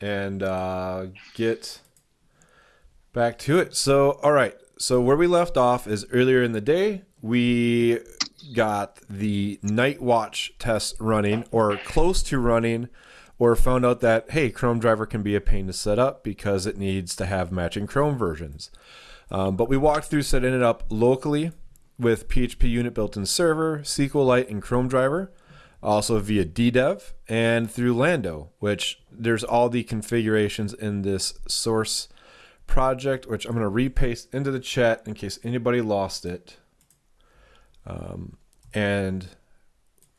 and uh, get back to it. So, all right. So where we left off is earlier in the day, we got the Nightwatch test running or close to running or found out that hey chrome driver can be a pain to set up because it needs to have matching chrome versions um, but we walked through setting it up locally with php unit built-in server sqlite and chrome driver also via ddev and through lando which there's all the configurations in this source project which i'm going to repaste into the chat in case anybody lost it um, and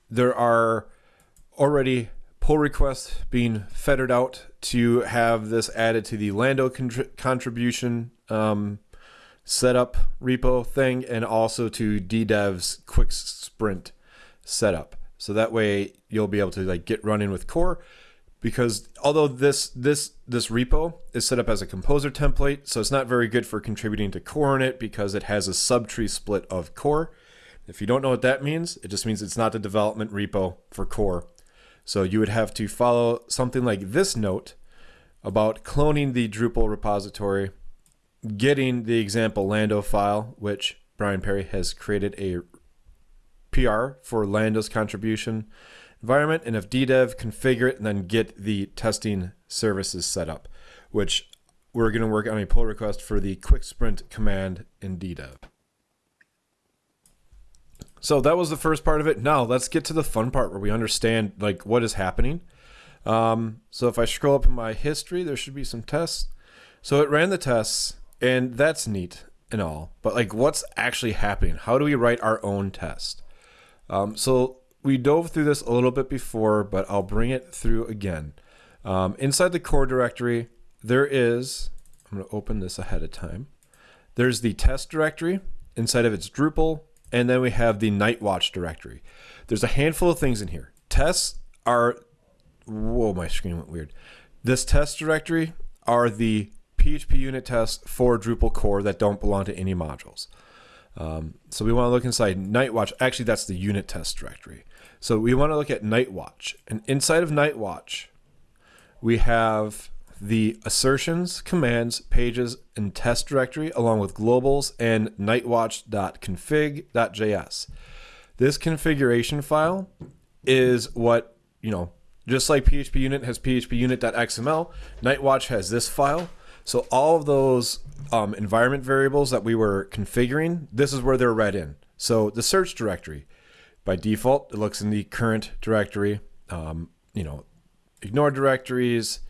there are already pull requests being fettered out to have this added to the Lando contribution um, setup repo thing and also to DDev's quick sprint setup. So that way you'll be able to like get running with core because although this this this repo is set up as a composer template, so it's not very good for contributing to core in it because it has a subtree split of core. If you don't know what that means, it just means it's not the development repo for core. So you would have to follow something like this note about cloning the Drupal repository, getting the example Lando file, which Brian Perry has created a PR for Lando's contribution environment, and if DDev, configure it, and then get the testing services set up, which we're going to work on a pull request for the quick sprint command in DDev. So that was the first part of it. Now let's get to the fun part where we understand like what is happening. Um, so if I scroll up in my history, there should be some tests. So it ran the tests, and that's neat and all. But like, what's actually happening? How do we write our own test? Um, so we dove through this a little bit before, but I'll bring it through again. Um, inside the core directory, there is. I'm going to open this ahead of time. There's the test directory. Inside of its Drupal, and then we have the Nightwatch directory. There's a handful of things in here. Tests are, whoa, my screen went weird. This test directory are the PHP unit tests for Drupal core that don't belong to any modules. Um, so we want to look inside Nightwatch. Actually, that's the unit test directory. So we want to look at Nightwatch. And inside of Nightwatch, we have the assertions, commands, pages, and test directory, along with globals and nightwatch.config.js. This configuration file is what, you know, just like PHP unit has phpunit.xml, Nightwatch has this file. So all of those um, environment variables that we were configuring, this is where they're read in. So the search directory, by default, it looks in the current directory. Um, you know, ignore directories,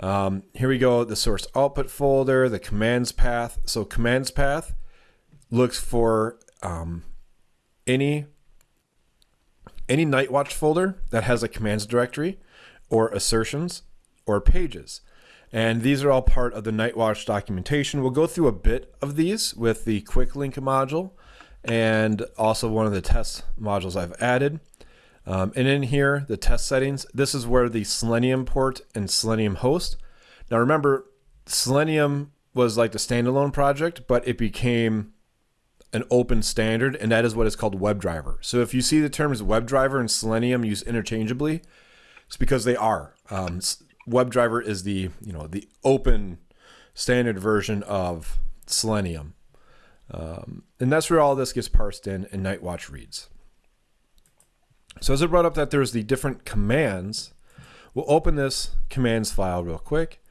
um, here we go, the source output folder, the commands path. So commands path looks for um, any any Nightwatch folder that has a commands directory or assertions or pages. And these are all part of the Nightwatch documentation. We'll go through a bit of these with the quick link module and also one of the test modules I've added. Um, and in here, the test settings, this is where the Selenium port and Selenium host. Now remember, Selenium was like the standalone project, but it became an open standard, and that is what is called WebDriver. So if you see the terms WebDriver and Selenium used interchangeably, it's because they are. Um, WebDriver is the you know the open standard version of Selenium, um, and that's where all this gets parsed in and Nightwatch reads. So as I brought up that there's the different commands, we'll open this commands file real quick.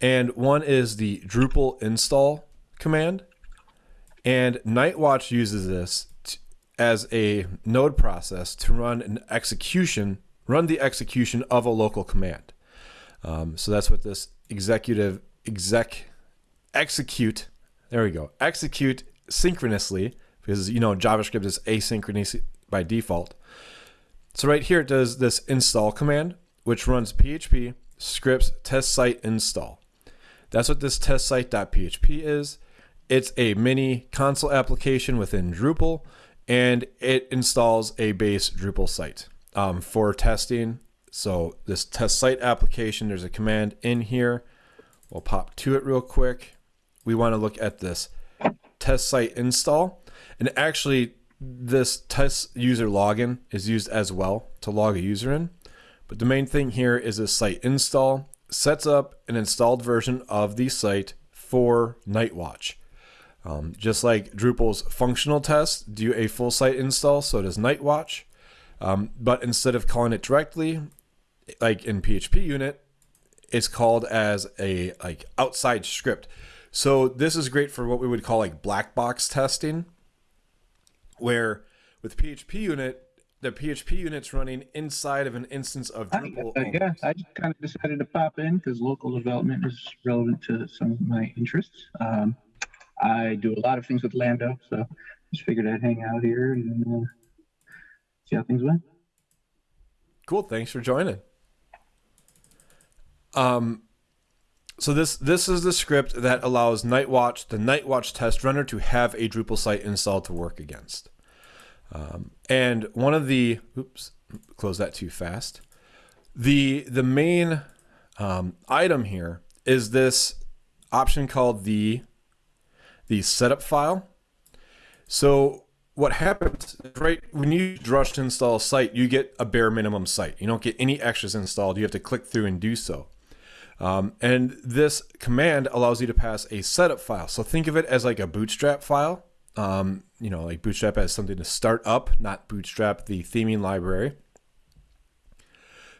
And one is the Drupal install command. And Nightwatch uses this as a node process to run an execution, run the execution of a local command. Um, so that's what this executive exec execute. There we go. Execute synchronously because you know JavaScript is asynchronous by default. So right here it does this install command, which runs PHP scripts test site install. That's what this test site.php is. It's a mini console application within Drupal, and it installs a base Drupal site um, for testing. So this test site application, there's a command in here. We'll pop to it real quick. We want to look at this test site install. And actually, this test user login is used as well to log a user in. But the main thing here is a site install. sets up an installed version of the site for Nightwatch. Um, just like Drupal's functional tests do a full site install, so does Nightwatch. Um, but instead of calling it directly, like in PHP unit, it's called as a like outside script. So this is great for what we would call like black box testing, where with PHP unit, the PHP unit's running inside of an instance of Drupal. Uh, yeah, I just kind of decided to pop in because local development is relevant to some of my interests. Um, I do a lot of things with Lando, so just figured I'd hang out here and uh, see how things went. Cool. Thanks for joining. Um, so this this is the script that allows Nightwatch, the Nightwatch test runner, to have a Drupal site installed to work against. Um, and one of the oops, close that too fast. The the main um, item here is this option called the the setup file. So what happens right when you rush to install a site, you get a bare minimum site. You don't get any extras installed. You have to click through and do so. Um, and this command allows you to pass a setup file. So think of it as like a bootstrap file. Um, you know, like bootstrap as something to start up, not bootstrap the theming library.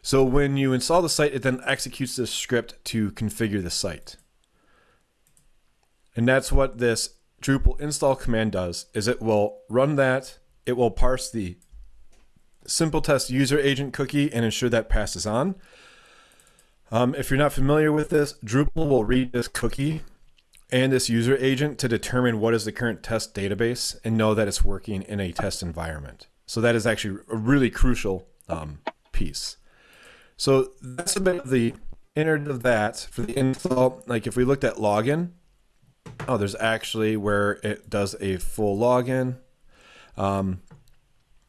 So when you install the site, it then executes this script to configure the site. And that's what this Drupal install command does is it will run that, it will parse the simple test user agent cookie and ensure that passes on. Um, if you're not familiar with this, Drupal will read this cookie and this user agent to determine what is the current test database and know that it's working in a test environment. So that is actually a really crucial um, piece. So that's a bit of the inner of that for the install. Like if we looked at login, oh, there's actually where it does a full login. Um,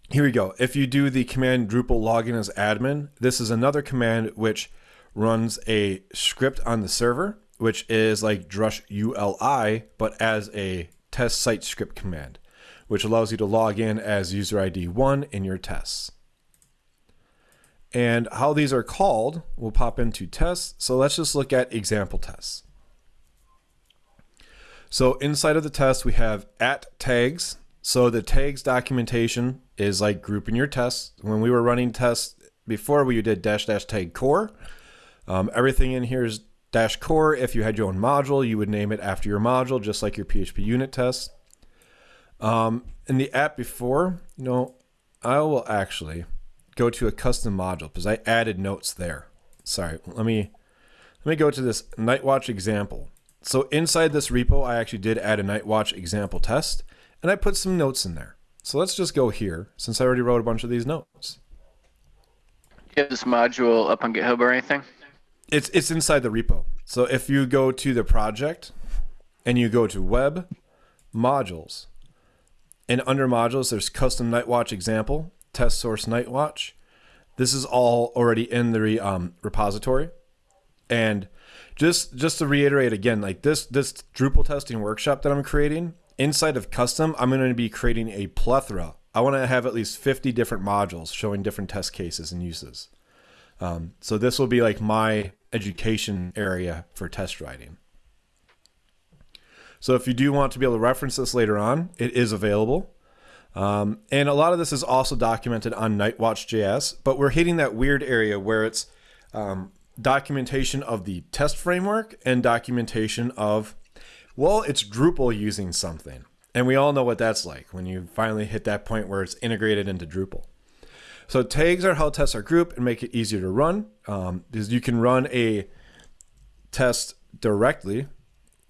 here we go. If you do the command Drupal login as admin, this is another command which runs a script on the server, which is like drush ULI, but as a test site script command, which allows you to log in as user ID 1 in your tests. And how these are called, we'll pop into tests. So let's just look at example tests. So inside of the test, we have at tags. So the tags documentation is like grouping your tests. When we were running tests before, we did dash dash tag core. Um, everything in here is dash core. If you had your own module, you would name it after your module, just like your PHP unit test. Um, in the app before, you know, I will actually go to a custom module because I added notes there. Sorry, let me let me go to this Nightwatch example. So inside this repo, I actually did add a Nightwatch example test, and I put some notes in there. So let's just go here, since I already wrote a bunch of these notes. Do you have this module up on GitHub or anything? It's it's inside the repo. So if you go to the project and you go to web modules, and under modules there's custom Nightwatch example, test source Nightwatch. This is all already in the um, repository, and just just to reiterate again, like this this Drupal testing workshop that I'm creating inside of custom, I'm going to be creating a plethora. I want to have at least 50 different modules showing different test cases and uses. Um, so this will be like my education area for test writing. So if you do want to be able to reference this later on, it is available. Um, and a lot of this is also documented on Nightwatch.js, but we're hitting that weird area where it's um, documentation of the test framework and documentation of, well, it's Drupal using something. And we all know what that's like when you finally hit that point where it's integrated into Drupal. So tags are how tests are grouped and make it easier to run. Um, because you can run a test directly.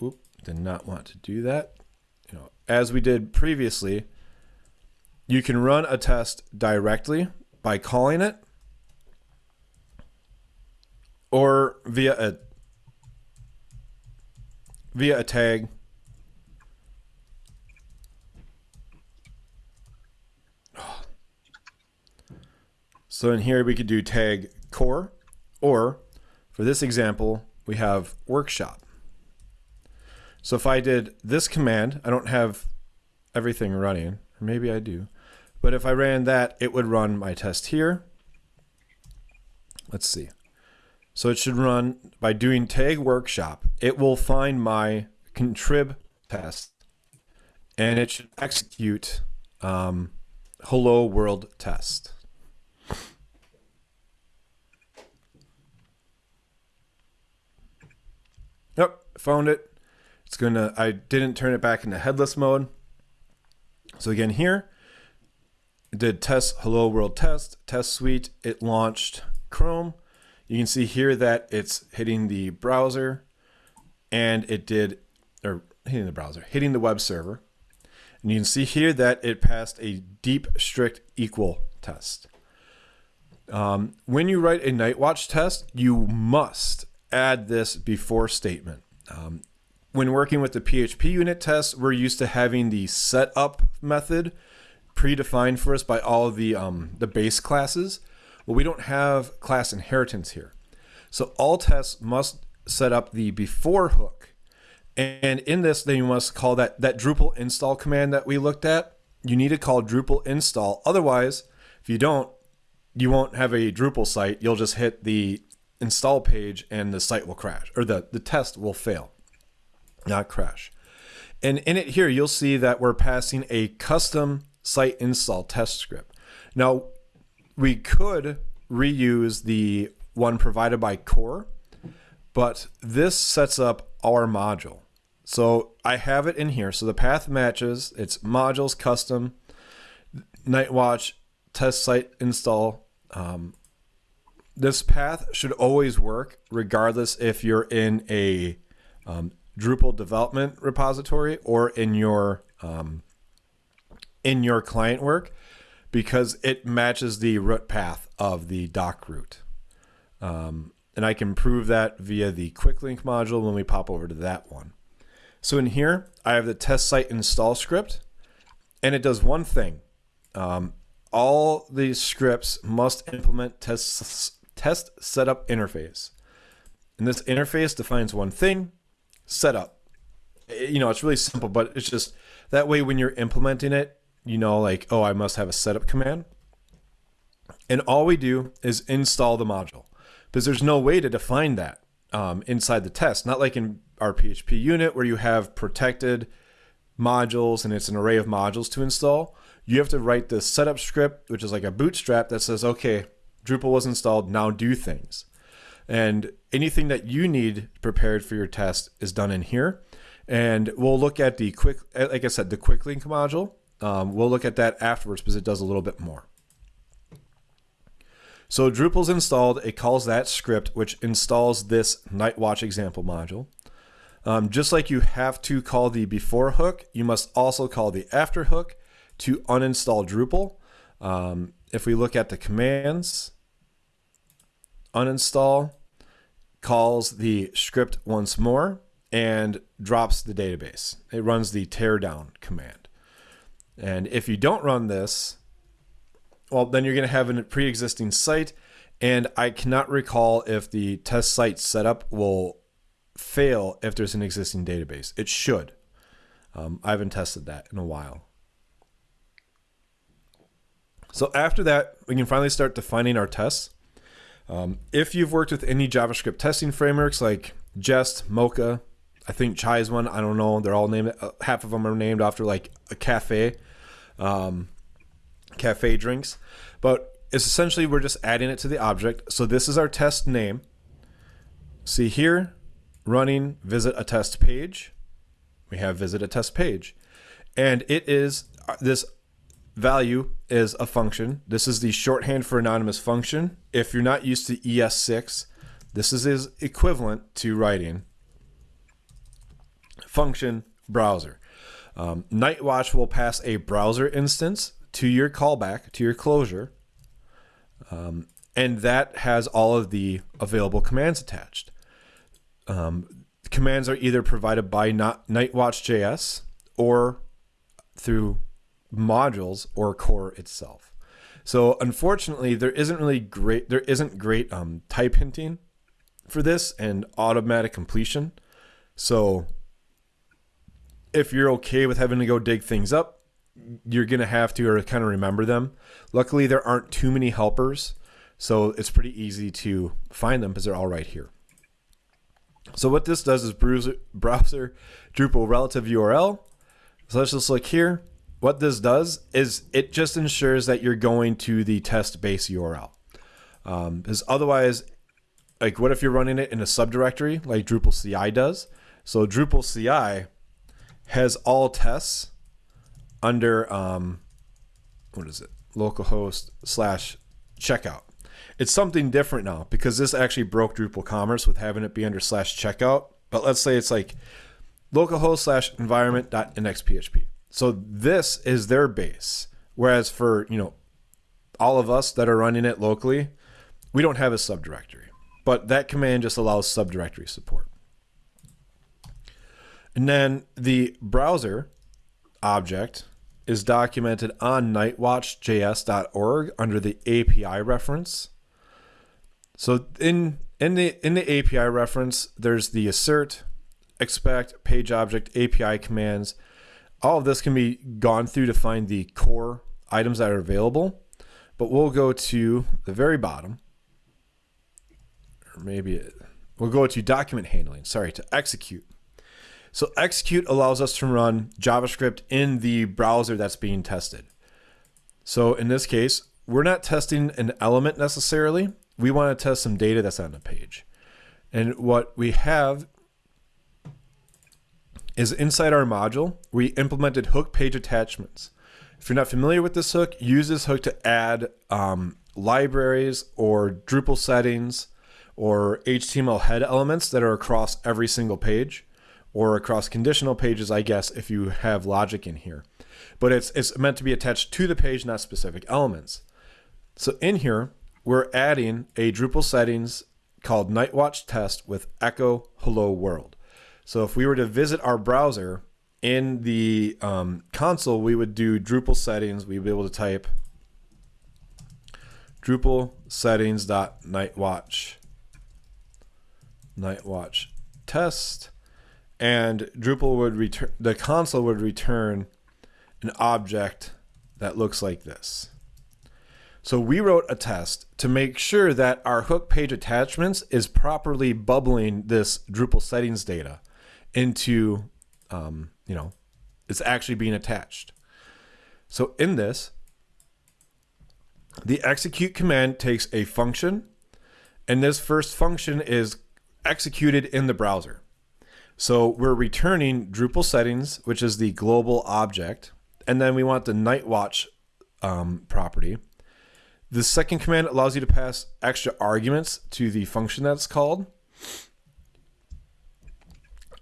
Oop, did not want to do that. You know, as we did previously, you can run a test directly by calling it or via a via a tag So in here we could do tag core, or for this example, we have workshop. So if I did this command, I don't have everything running, or maybe I do, but if I ran that, it would run my test here. Let's see. So it should run by doing tag workshop. It will find my contrib test and it should execute um, hello world test. Yep, found it. It's gonna, I didn't turn it back into headless mode. So again here, did test hello world test, test suite. It launched Chrome. You can see here that it's hitting the browser and it did, or hitting the browser, hitting the web server. And you can see here that it passed a deep strict equal test. Um, when you write a Nightwatch test, you must add this before statement. Um, when working with the PHP unit test, we're used to having the setup method predefined for us by all the, um, the base classes. Well, we don't have class inheritance here. So all tests must set up the before hook. And in this, then you must call that, that Drupal install command that we looked at. You need to call Drupal install. Otherwise, if you don't, you won't have a Drupal site. You'll just hit the install page and the site will crash or the, the test will fail, not crash. And in it here, you'll see that we're passing a custom site install test script. Now, we could reuse the one provided by core, but this sets up our module. So I have it in here. So the path matches, it's modules custom, Nightwatch, test site install, um, this path should always work regardless if you're in a um, Drupal development repository or in your um, in your client work because it matches the root path of the doc root. Um, and I can prove that via the quick link module when we pop over to that one. So in here, I have the test site install script and it does one thing. Um, all these scripts must implement test test setup interface. And this interface defines one thing, setup. You know, it's really simple, but it's just that way when you're implementing it, you know, like, oh, I must have a setup command. And all we do is install the module because there's no way to define that um, inside the test. Not like in our PHP unit where you have protected modules and it's an array of modules to install. You have to write the setup script, which is like a bootstrap that says, okay, Drupal was installed, now do things. And anything that you need prepared for your test is done in here. And we'll look at the quick, like I said, the quick link module. Um, we'll look at that afterwards because it does a little bit more. So Drupal's installed, it calls that script, which installs this Nightwatch example module. Um, just like you have to call the before hook, you must also call the after hook to uninstall Drupal. Um, if we look at the commands, uninstall calls the script once more and drops the database. It runs the teardown command. And if you don't run this, well, then you're going to have a pre-existing site. And I cannot recall if the test site setup will fail if there's an existing database. It should. Um, I haven't tested that in a while. So after that, we can finally start defining our tests. Um, if you've worked with any JavaScript testing frameworks like Jest, Mocha, I think Chai is one. I don't know. They're all named. Uh, half of them are named after like a cafe, um, cafe drinks. But it's essentially we're just adding it to the object. So this is our test name. See here, running visit a test page. We have visit a test page, and it is uh, this value is a function. This is the shorthand for anonymous function. If you're not used to ES6, this is equivalent to writing function browser. Um, Nightwatch will pass a browser instance to your callback, to your closure, um, and that has all of the available commands attached. Um, commands are either provided by not Nightwatch.js or through modules or core itself. So unfortunately, there isn't really great there isn't great um, type hinting for this and automatic completion. So if you're okay with having to go dig things up, you're gonna have to or kind of remember them. Luckily, there aren't too many helpers. So it's pretty easy to find them because they're all right here. So what this does is browser, browser Drupal relative URL. So let's just look here. What this does is it just ensures that you're going to the test base URL. Um, because otherwise, like what if you're running it in a subdirectory like Drupal CI does? So Drupal CI has all tests under um, what is it? Localhost slash checkout. It's something different now because this actually broke Drupal commerce with having it be under slash checkout. But let's say it's like localhost slash environment dot. So this is their base. Whereas for, you know, all of us that are running it locally, we don't have a subdirectory. But that command just allows subdirectory support. And then the browser object is documented on nightwatchjs.org under the API reference. So in in the in the API reference, there's the assert, expect, page object, API commands. All of this can be gone through to find the core items that are available. But we'll go to the very bottom. Or maybe it, we'll go to document handling, sorry, to execute. So execute allows us to run JavaScript in the browser that's being tested. So in this case, we're not testing an element necessarily. We want to test some data that's on the page. And what we have is inside our module, we implemented hook page attachments. If you're not familiar with this hook, use this hook to add um, libraries or Drupal settings or HTML head elements that are across every single page or across conditional pages, I guess, if you have logic in here. But it's, it's meant to be attached to the page, not specific elements. So in here, we're adding a Drupal settings called Nightwatch test with echo hello world. So if we were to visit our browser in the um, console, we would do Drupal settings. We'd be able to type Drupal settings dot nightwatch nightwatch test and Drupal would return the console would return an object that looks like this. So we wrote a test to make sure that our hook page attachments is properly bubbling this Drupal settings data into, um, you know, it's actually being attached. So in this, the execute command takes a function, and this first function is executed in the browser. So we're returning Drupal settings, which is the global object, and then we want the Nightwatch um, property. The second command allows you to pass extra arguments to the function that's called.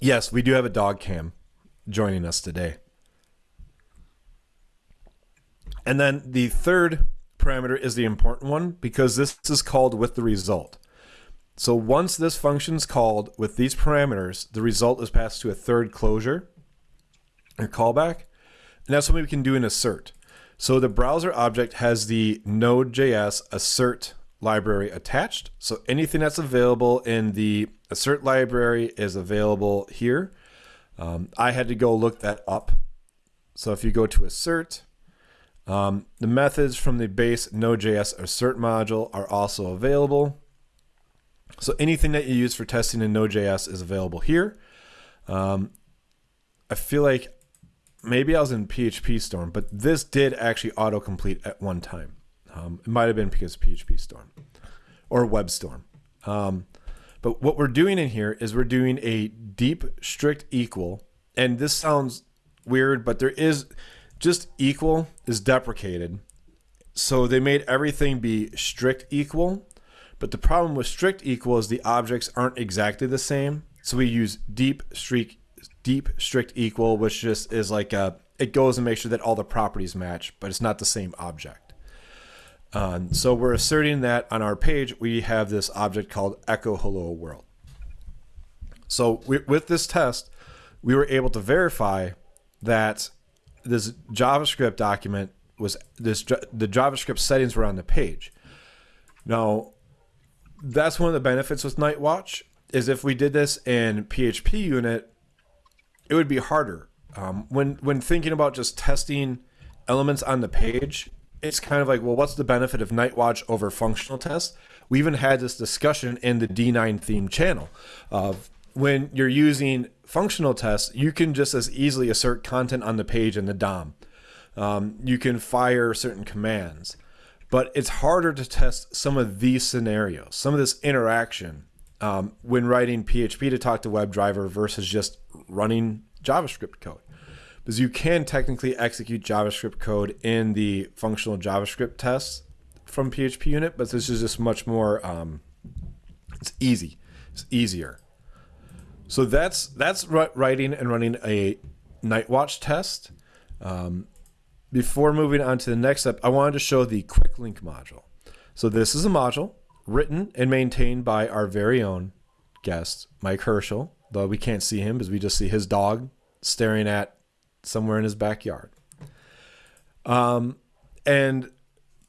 Yes, we do have a dog cam joining us today. And then the third parameter is the important one because this is called with the result. So once this function is called with these parameters, the result is passed to a third closure or callback. And that's something we can do in assert. So the browser object has the Node.js assert library attached. So anything that's available in the assert library is available here. Um, I had to go look that up. So if you go to assert, um, the methods from the base Node.js assert module are also available. So anything that you use for testing in Node.js is available here. Um, I feel like maybe I was in PHP Storm, but this did actually autocomplete at one time. Um, it might have been because of PHP Storm or WebStorm. Um, but what we're doing in here is we're doing a deep strict equal. And this sounds weird, but there is just equal is deprecated. So they made everything be strict equal but the problem with strict equal is the objects aren't exactly the same. So we use deep strict deep strict equal, which just is like a it goes and makes sure that all the properties match, but it's not the same object. Um, so we're asserting that on our page we have this object called echo hello world. So we, with this test, we were able to verify that this JavaScript document was this the JavaScript settings were on the page. Now that's one of the benefits with Nightwatch is if we did this in PHP unit, it would be harder. Um, when when thinking about just testing elements on the page, it's kind of like, well, what's the benefit of Nightwatch over functional tests? We even had this discussion in the D9 theme channel of when you're using functional tests, you can just as easily assert content on the page in the DOM. Um, you can fire certain commands, but it's harder to test some of these scenarios, some of this interaction um, when writing PHP to talk to WebDriver versus just running JavaScript code. Because you can technically execute JavaScript code in the functional JavaScript tests from PHP unit, but this is just much more, um, it's easy, it's easier. So that's that's writing and running a Nightwatch test. Um, before moving on to the next step, I wanted to show the quick link module. So this is a module written and maintained by our very own guest, Mike Herchel, though we can't see him because we just see his dog staring at somewhere in his backyard. Um, and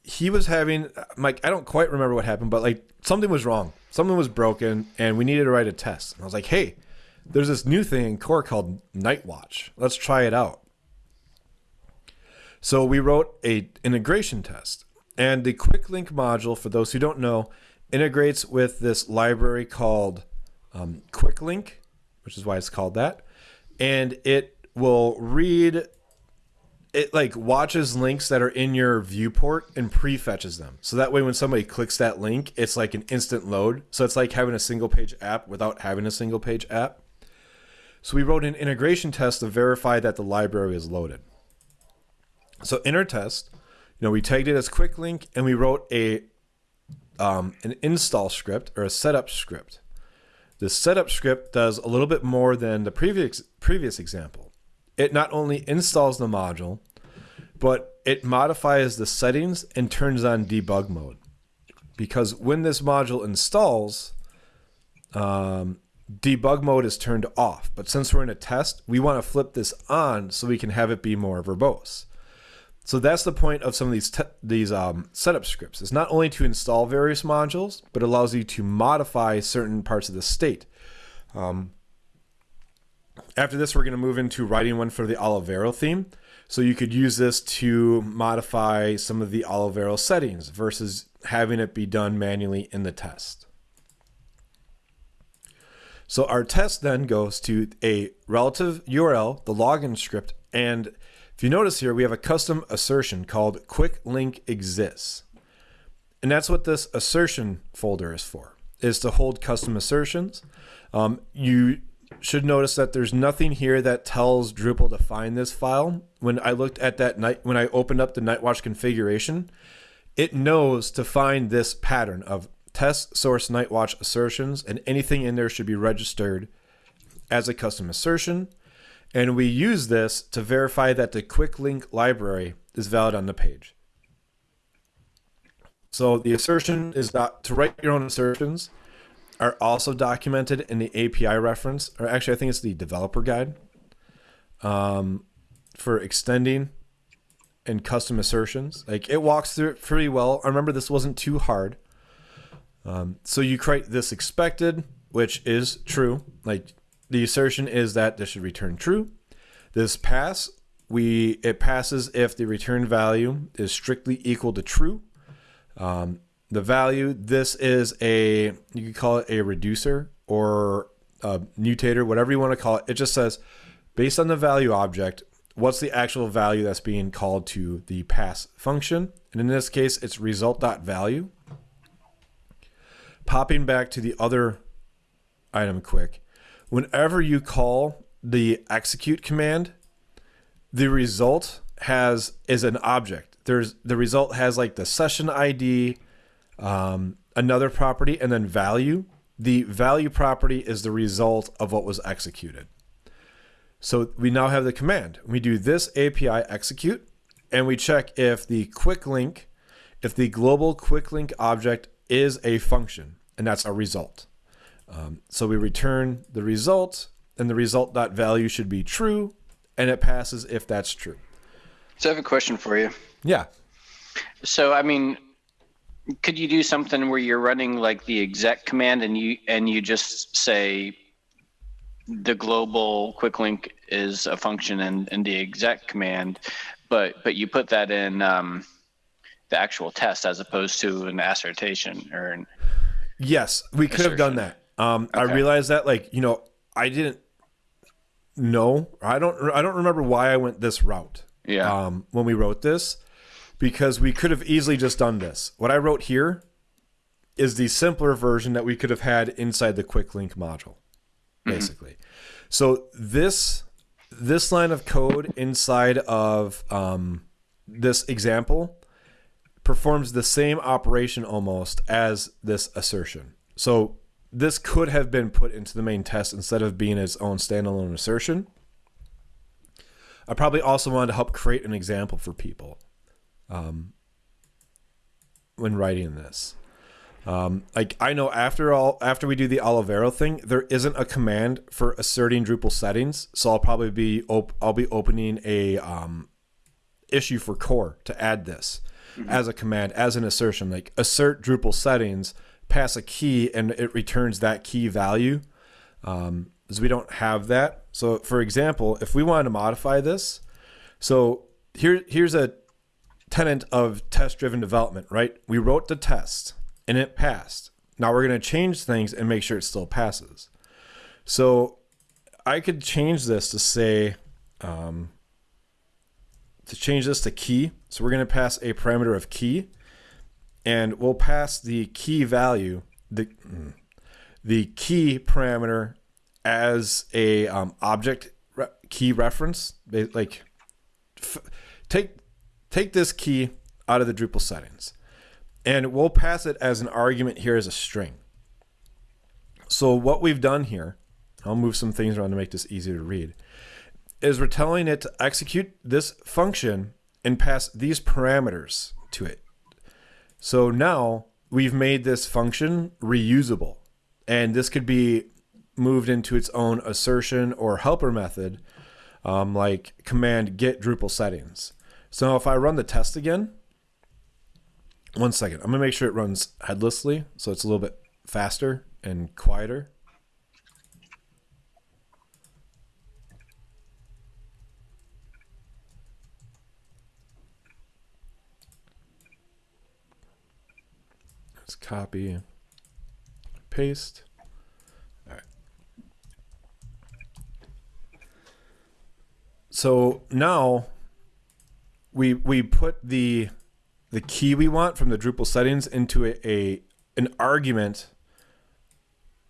he was having Mike. I don't quite remember what happened, but like something was wrong. Something was broken, and we needed to write a test. And I was like, "Hey, there's this new thing in core called Nightwatch. Let's try it out." So we wrote a integration test, and the quick link module, for those who don't know, integrates with this library called um, Quick Link, which is why it's called that, and it will read it like watches links that are in your viewport and prefetches them. So that way when somebody clicks that link, it's like an instant load. So it's like having a single page app without having a single page app. So we wrote an integration test to verify that the library is loaded. So in our test, you know, we tagged it as quick link and we wrote a um, an install script or a setup script. The setup script does a little bit more than the previous previous example it not only installs the module, but it modifies the settings and turns on debug mode. Because when this module installs, um, debug mode is turned off. But since we're in a test, we want to flip this on so we can have it be more verbose. So that's the point of some of these these um, setup scripts. It's not only to install various modules, but allows you to modify certain parts of the state. Um, after this, we're going to move into writing one for the Olivero theme. So you could use this to modify some of the Olivero settings versus having it be done manually in the test. So our test then goes to a relative URL, the login script, and if you notice here, we have a custom assertion called quick link exists. And that's what this assertion folder is for, is to hold custom assertions. Um, you should notice that there's nothing here that tells Drupal to find this file. When I looked at that night, when I opened up the Nightwatch configuration, it knows to find this pattern of test source Nightwatch assertions, and anything in there should be registered as a custom assertion. And we use this to verify that the quick link library is valid on the page. So the assertion is that to write your own assertions, are also documented in the API reference, or actually, I think it's the developer guide um, for extending and custom assertions. Like it walks through it pretty well. I remember this wasn't too hard. Um, so you create this expected, which is true. Like the assertion is that this should return true. This pass, we it passes if the return value is strictly equal to true. Um, the value. This is a, you could call it a reducer or a mutator, whatever you want to call it. It just says, based on the value object, what's the actual value that's being called to the pass function. And in this case, it's result.value. Popping back to the other item quick. Whenever you call the execute command, the result has is an object. There's the result has like the session ID, um, another property, and then value. The value property is the result of what was executed. So we now have the command. We do this API execute, and we check if the quick link, if the global quick link object is a function, and that's our result. Um, so we return the result, and the result.value should be true, and it passes if that's true. So I have a question for you. Yeah. So I mean, could you do something where you're running like the exec command and you and you just say the global quick link is a function in, in the exec command, but but you put that in um, the actual test as opposed to an assertion or an Yes, we could have done that. Um, I realized that, like, you know, I didn't know. I don't. I don't remember why I went this route. yeah. Um, when we wrote this, because we could have easily just done this. What I wrote here is the simpler version that we could have had inside the quick link module, basically. So this this line of code inside of um, this example performs the same operation almost as this assertion. So this could have been put into the main test instead of being its own standalone assertion. I probably also wanted to help create an example for people um, when writing this. Um, like I know after all, after we do the Olivero thing, there isn't a command for asserting Drupal settings, so I'll probably be op- I'll be opening a um, issue for core to add this as a command, as an assertion, like assert Drupal settings, pass a key, and it returns that key value. Um, because we don't have that. So, for example, if we wanted to modify this, so here here's a tenant of test-driven development, right? We wrote the test and it passed. Now we're going to change things and make sure it still passes. So I could change this to say um, to change this to key. So we're going to pass a parameter of key, and we'll pass the key value the mm, the key parameter as a um, object re- key reference. Like take take this key out of the Drupal settings, and we'll pass it as an argument here as a string. So what we've done here, I'll move some things around to make this easier to read is we're telling it to execute this function and pass these parameters to it. So now we've made this function reusable, and this could be moved into its own assertion or helper method, um, like command get Drupal settings. So if I run the test again, one second, I'm gonna make sure it runs headlessly, so it's a little bit faster and quieter. Let's copy, paste. All right. So now we we put the the key we want from the Drupal settings into a, a an argument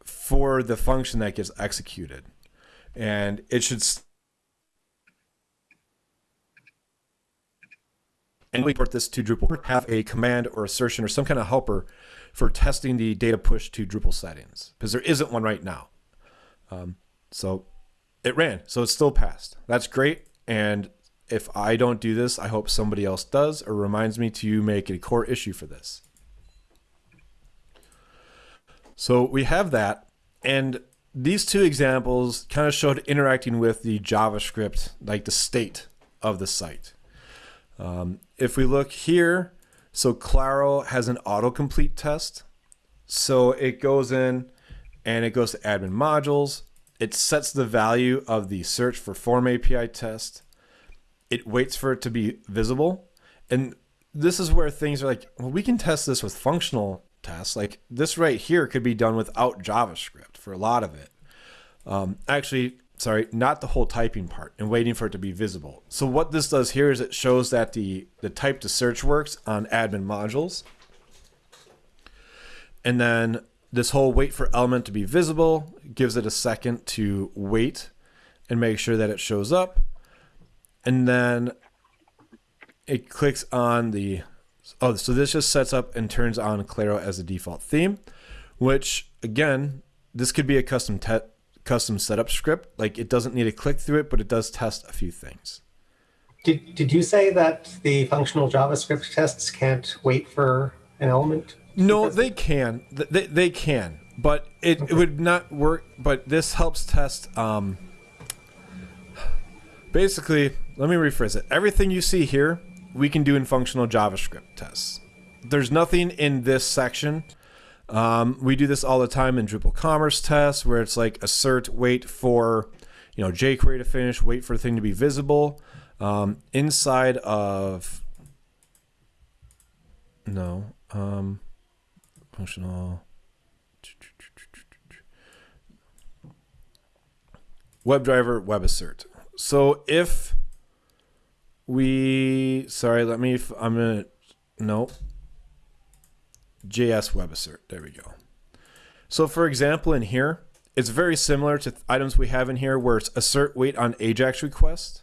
for the function that gets executed, and it should. and we port this to Drupal, have a command or assertion or some kind of helper for testing the data push to Drupal settings because there isn't one right now. Um, so it ran, so it's still passed. That's great. And if I don't do this, I hope somebody else does or reminds me to make a core issue for this. So we have that. And these two examples kind of showed interacting with the JavaScript, like the state of the site. Um, if we look here, so Claro has an autocomplete test. So it goes in and it goes to admin modules. It sets the value of the search for form API test. It waits for it to be visible. And this is where things are like, well, we can test this with functional tests. Like this right here could be done without JavaScript for a lot of it. Um, actually, sorry, not the whole typing part and waiting for it to be visible. So what this does here is it shows that the, the type to search works on admin modules. And then this whole wait for element to be visible gives it a second to wait and make sure that it shows up. And then it clicks on the oh so this just sets up and turns on Claro as the default theme, which again, this could be a custom te- custom setup script. Like it doesn't need to click through it, but it does test a few things. Did, did you say that the functional JavaScript tests can't wait for an element? No, they can. They, they can, but it, it would not work. But this helps test. Um, basically, let me rephrase it. Everything you see here, we can do in functional JavaScript tests. There's nothing in this section. Um, we do this all the time in Drupal Commerce tests, where it's like assert, wait for, you know, jQuery to finish, wait for the thing to be visible. Um, inside of No. Um, functional. WebDriver WebAssert. So if we, sorry, let me, I'm gonna, no. JS WebAssert. There we go. So for example, in here, it's very similar to items we have in here where it's assert wait on AJAX request.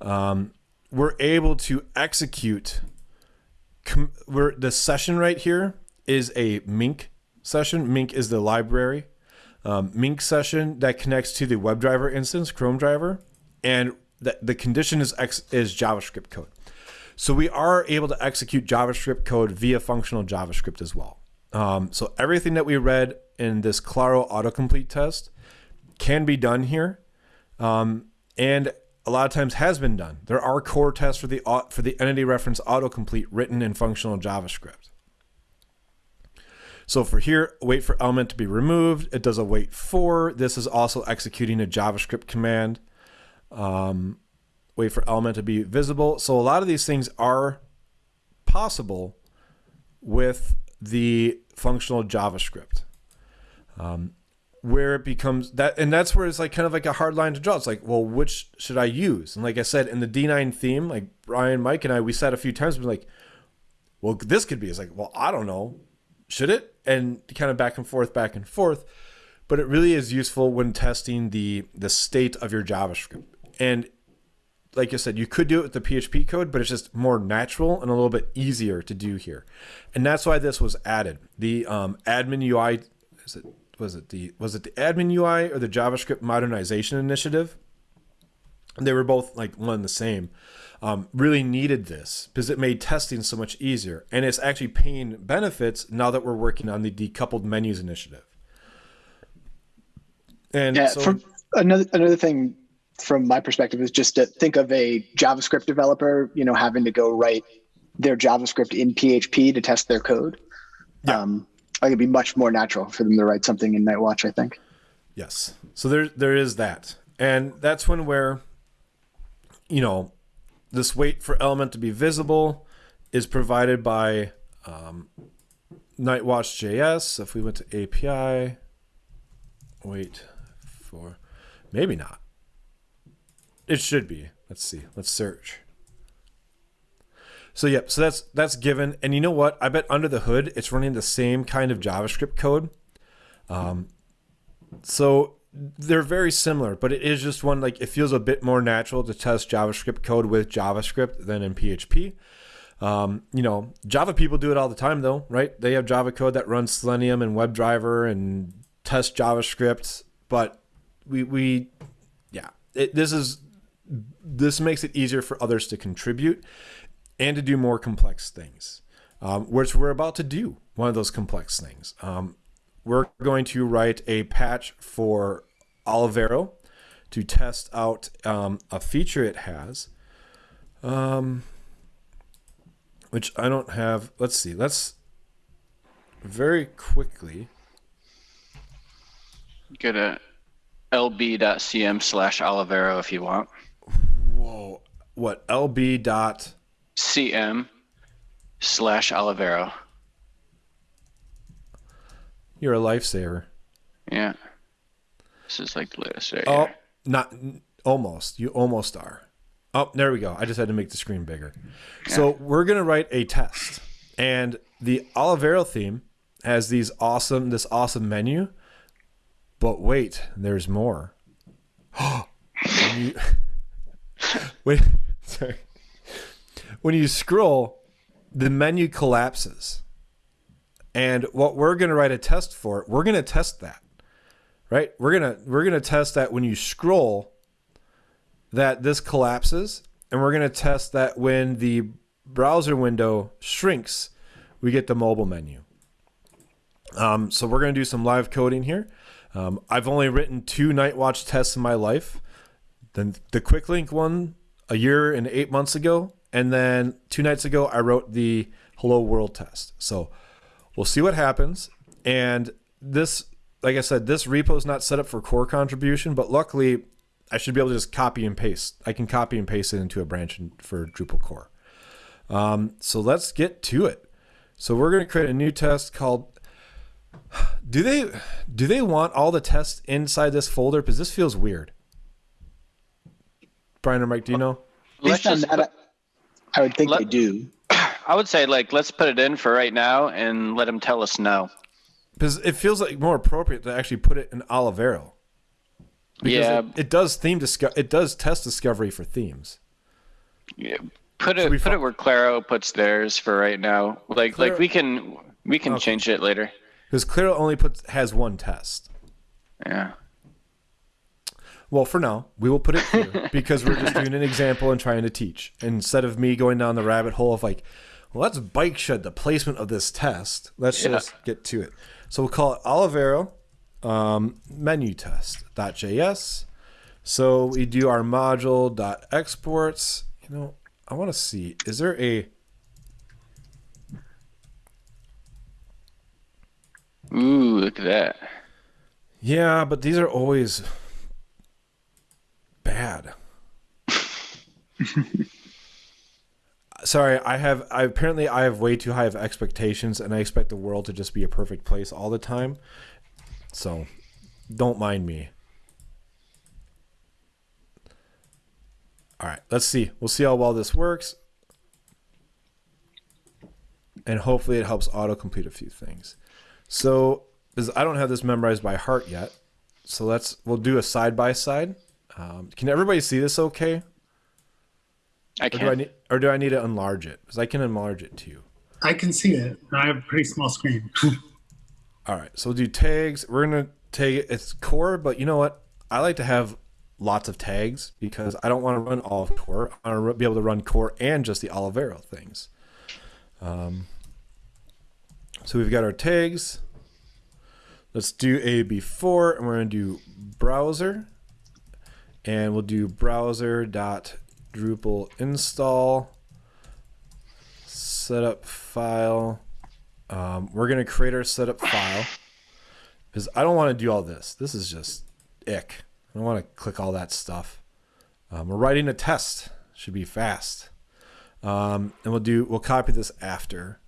Um, we're able to execute we're, the session right here is a Mink session. Mink is the library. Um, Mink session that connects to the WebDriver instance, Chrome driver, and the, the condition is X, is JavaScript code. So we are able to execute JavaScript code via functional JavaScript as well. Um, so everything that we read in this Claro autocomplete test can be done here, um, and a lot of times has been done. There are core tests for the for the entity reference autocomplete written in functional JavaScript. So for here, wait for element to be removed. It does a wait for. This is also executing a JavaScript command. Um, wait for element to be visible. So a lot of these things are possible with the functional JavaScript. Um, where it becomes that and that's where it's like kind of like a hard line to draw. It's like well which should i use? And like i said in the d9 theme like brian mike and i we said a few times we're like well this could be. It's like well i don't know. Should it? And kind of back and forth back and forth. But it really is useful when testing the the state of your javascript and like I said, you could do it with the PHP code, but it's just more natural and a little bit easier to do here. And that's why this was added. The um, admin UI, is it was it the was it the admin UI or the JavaScript modernization initiative? They were both like one and the same. Um, really needed this because it made testing so much easier, and it's actually paying benefits now that we're working on the decoupled menus initiative. And yeah, so, another another thing from my perspective is just to think of a JavaScript developer, you know, having to go write their JavaScript in PHP to test their code. Yeah. Um, I it'd be much more natural for them to write something in Nightwatch. I think. Yes. So there there is that, and that's when where, you know, this wait for element to be visible is provided by um, Nightwatch JS. If we went to API, wait for, maybe not. It should be. Let's see. Let's search. So yep, so that's that's given. And you know what? I bet under the hood it's running the same kind of JavaScript code. Um, so they're very similar, but it is just one like it feels a bit more natural to test JavaScript code with JavaScript than in PHP. Um, you know, Java people do it all the time though, right? They have Java code that runs Selenium and WebDriver and test JavaScript, but we we yeah, it, this is this makes it easier for others to contribute and to do more complex things, um, which we're about to do one of those complex things. Um, we're going to write a patch for Olivero to test out um, a feature it has, um, which I don't have. Let's see. Let's very quickly get a lb.cm slash Olivero if you want. Whoa. What? lb. dot cm slash Olivero. You're a lifesaver. Yeah. This is like the latest right Oh, here. not almost. You almost are. Oh, there we go. I just had to make the screen bigger. So we're gonna write a test, and the Olivero theme has these awesome this awesome menu. But wait, there's more. wait, sorry when you scroll, the menu collapses. And what we're going to write a test for, we're going to test that. Right? We're going to we're going to test that when you scroll that this collapses and we're going to test that when the browser window shrinks, we get the mobile menu. Um, so we're going to do some live coding here. Um, I've only written two Nightwatch tests in my life. Then the quick link one a year and eight months ago, and then two nights ago, I wrote the Hello World test. So we'll see what happens. And this, like I said, this repo is not set up for core contribution, but luckily I should be able to just copy and paste. I can copy and paste it into a branch for Drupal core. Um, so let's get to it. So we're going to create a new test called. Do they do they want all the tests inside this folder? Because this feels weird. Brian or Mike, do you know? Let's Based on just that, put- I would think let- they do. I would say like let's put it in for right now and let them tell us no. Because it feels like more appropriate to actually put it in Olivero. Because Yeah. it, it does theme disco- It does test discovery for themes. Yeah, Put it put fo- it where Claro puts theirs for right now. Like Claro- like we can we can Okay. change it later. Because Claro only puts has one test. Yeah. Well, for now, we will put it here because we're just doing an example and trying to teach. Instead of me going down the rabbit hole of like, well, let's bike shed the placement of this test. Let's Yeah. just get to it. So we'll call it Olivero um, menu test.js. So we do our module dot exports. You know, I want to see, is there a Ooh, look at that. Yeah, but these are always bad. Sorry, I have I apparently I have way too high of expectations and I expect the world to just be a perfect place all the time. So, don't mind me. All right, let's see. We'll see how well this works. And hopefully it helps auto-complete a few things. So, is I don't have this memorized by heart yet. So let's we'll do a side by side. Um, Can everybody see this okay? I Or do I can't. need or do I need to enlarge it? Because I can enlarge it too. I can see it. I have a pretty small screen. All right, so we'll do tags. We're gonna tag it. It's core, but you know what? I like to have lots of tags because I don't want to run all of core. I want to be able to run core and just the Olivero things. Um, so we've got our tags. Let's do a before, and we're gonna do browser, and we'll do browser dot Drupal install setup file. Um, we're gonna create our setup file because I don't want to do all this. This is just ick. I don't want to click all that stuff. Um, we're writing a test. Should be fast. Um, and we'll do. We'll copy this after.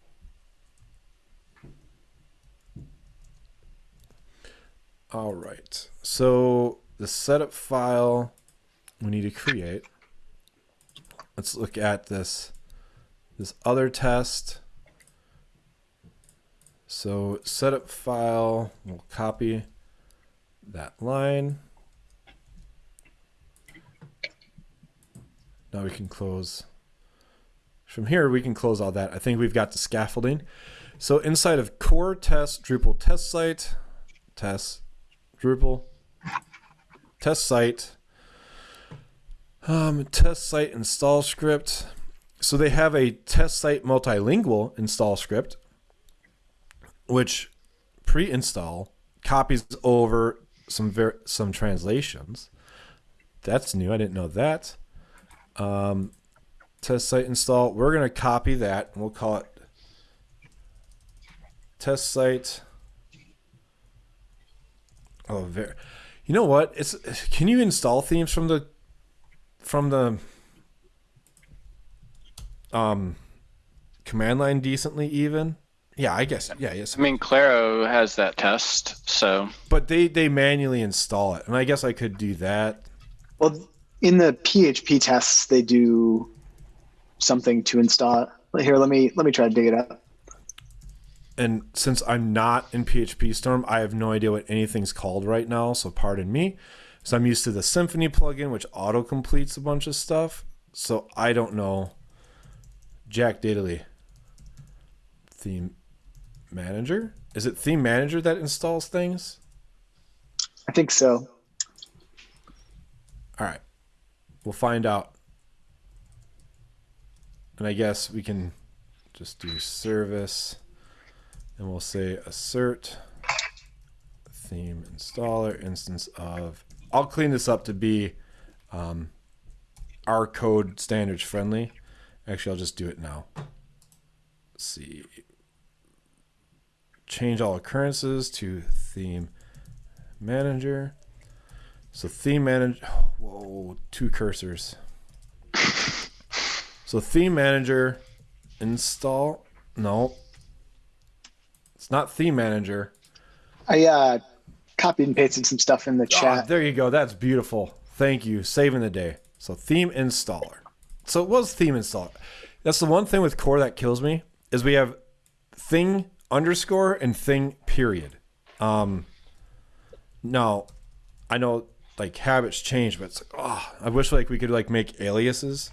All right. So the setup file we need to create. Let's look at this. This other test. So setup file, we'll copy that line. Now we can close. From here, we can close all that. I think we've got the scaffolding. So inside of core test Drupal test site, test Drupal test site, um, test site install script. So they have a test site multilingual install script, which pre-install copies over some ver- some translations. That's new. I didn't know that. Um, test site install. We're gonna copy that and we'll call it test site. Oh, ver- you know what? It's can you install themes from the from the um command line decently even? Yeah, I guess. Yeah, yes. I mean, Claro has that test, so But they they manually install it, and I guess I could do that. Well, in the PHP tests, they do something to install it. Here, let me let me try to dig it up. And since I'm not in PHP Storm, I have no idea what anything's called right now. So pardon me. So I'm used to the Symfony plugin, which auto completes a bunch of stuff. So I don't know. Jack Daily. Theme manager? Is it theme manager that installs things? I think so. All right. We'll find out. And I guess we can just do service and we'll say assert theme installer instance of. I'll clean this up to be um, our code standards friendly. Actually, I'll just do it now. Let's see. Change all occurrences to theme manager. So theme manager. Whoa, two cursors. So theme manager install. No. It's not theme manager. I uh, copied and pasted some stuff in the Ah, chat. there you go. That's beautiful. Thank you. Saving the day. So theme installer. So it was theme installer. That's the one thing with core that kills me is we have thing underscore and thing period. Um now I know like habits change, but it's like oh I wish like we could like make aliases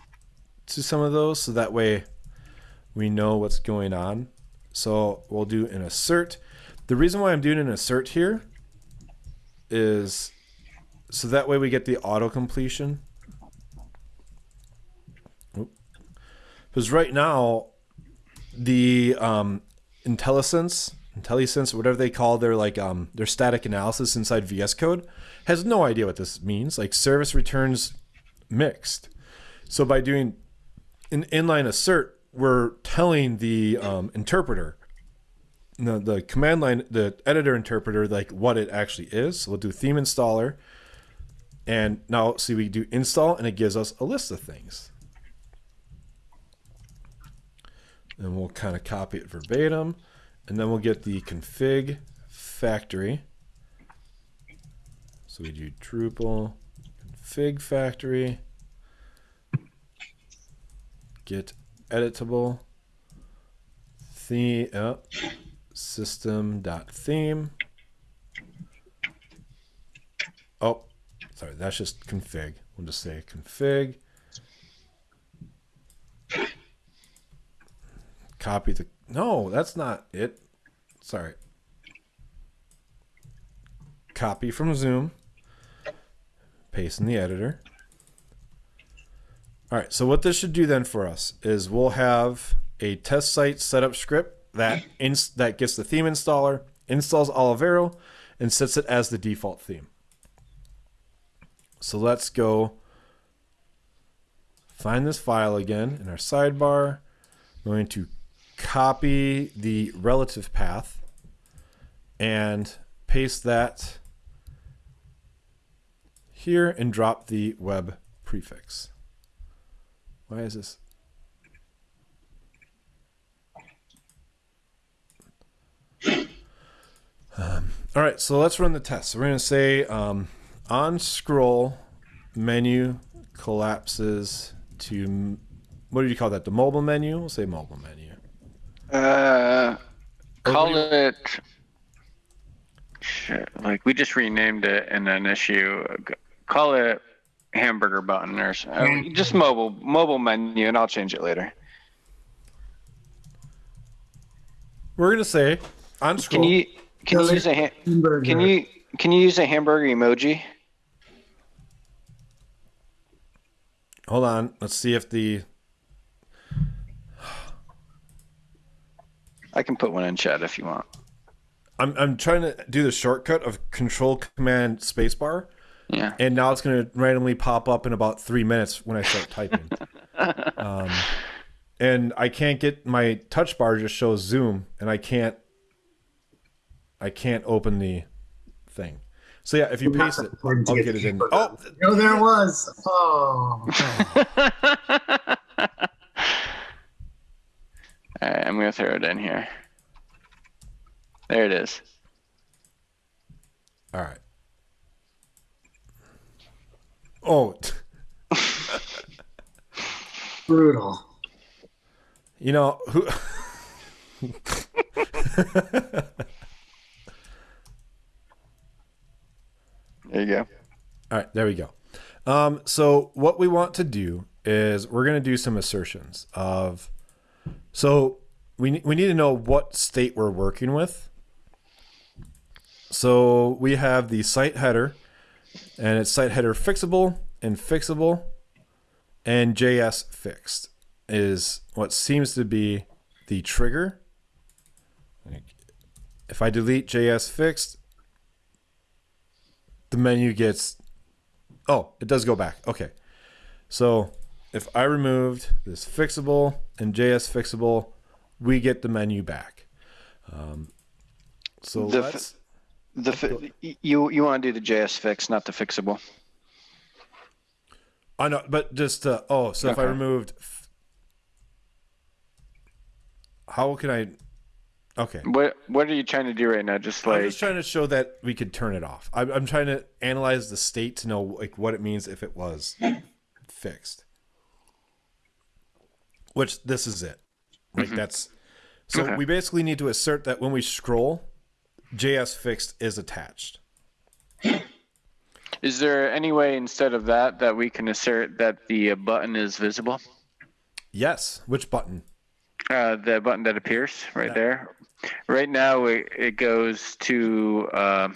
to some of those so that way we know what's going on. So we'll do an assert. The reason why I'm doing an assert here is so that way we get the auto completion. Because right now, the um, IntelliSense, IntelliSense, whatever they call their like um, their static analysis inside VS Code, has no idea what this means. Like service returns mixed. So by doing an inline assert, we're telling the um, interpreter the, the command line, the editor interpreter, like what it actually is. So we'll do theme installer. And now see we do install and it gives us a list of things. And we'll kind of copy it verbatim. And then we'll get the config factory. So we do Drupal config factory. Get editable. Theme. Oh, system.theme. Oh, sorry, that's just config. We'll just say config. Copy the. No, that's not it. Sorry. Copy from Zoom. Paste in the editor. All right, so what this should do then for us is we'll have a test site setup script that that gets the theme installer, installs Olivero, and sets it as the default theme. So let's go find this file again in our sidebar. I'm going to copy the relative path and paste that here and drop the web prefix. Why is this? Um, all right, so let's run the test. So we're going to say um, on scroll menu collapses to what do you call that? The mobile menu? We'll say mobile menu. Uh, call do it. Shit, like we just renamed it in an issue. Call it hamburger button or s- uh, just mobile mobile menu, and I'll change it later. We're going to say on scroll. Can you can you use a ha- Hamburger. can you can you use a hamburger emoji? Hold on. Let's see if the I can put one in chat if you want. I'm I'm trying to do the shortcut of Control Command Spacebar, Yeah. and now it's going to randomly pop up in about three minutes when I start typing. um, and I can't get my touch bar just shows zoom, and I can't I can't open the thing. So yeah, if you paste it, I'll get get it in. Oh, Oh, there it was. Oh. All right, I'm gonna throw it in here. There it is. all right. Oh, Brutal. you know who? There you go. All right, there we go. Um, so what we want to do is we're going to do some assertions of. So we we need to know what state we're working with. So we have the site header, and it's site header fixable and fixable, and JS fixed is what seems to be the trigger. If I delete JS fixed, the menu gets oh it does go back. Okay. So if i removed this fixable and js fixable we get the menu back. Um, so The let's The fi- you you want to do the JS fix, not the fixable. i know but just uh, oh so if i removed f- how can i Okay. What What are you trying to do right now? Just like I'm just trying to show that we could turn it off. I'm, I'm trying to analyze the state to know like what it means if it was fixed. Which this is it. Like that's so Okay. we basically need to assert that when we scroll, JS fixed is attached. Is there any way instead of that that we can assert that the uh, button is visible? Yes. Which button? Uh, the button that appears right there. Right now, it, it goes to. Uh,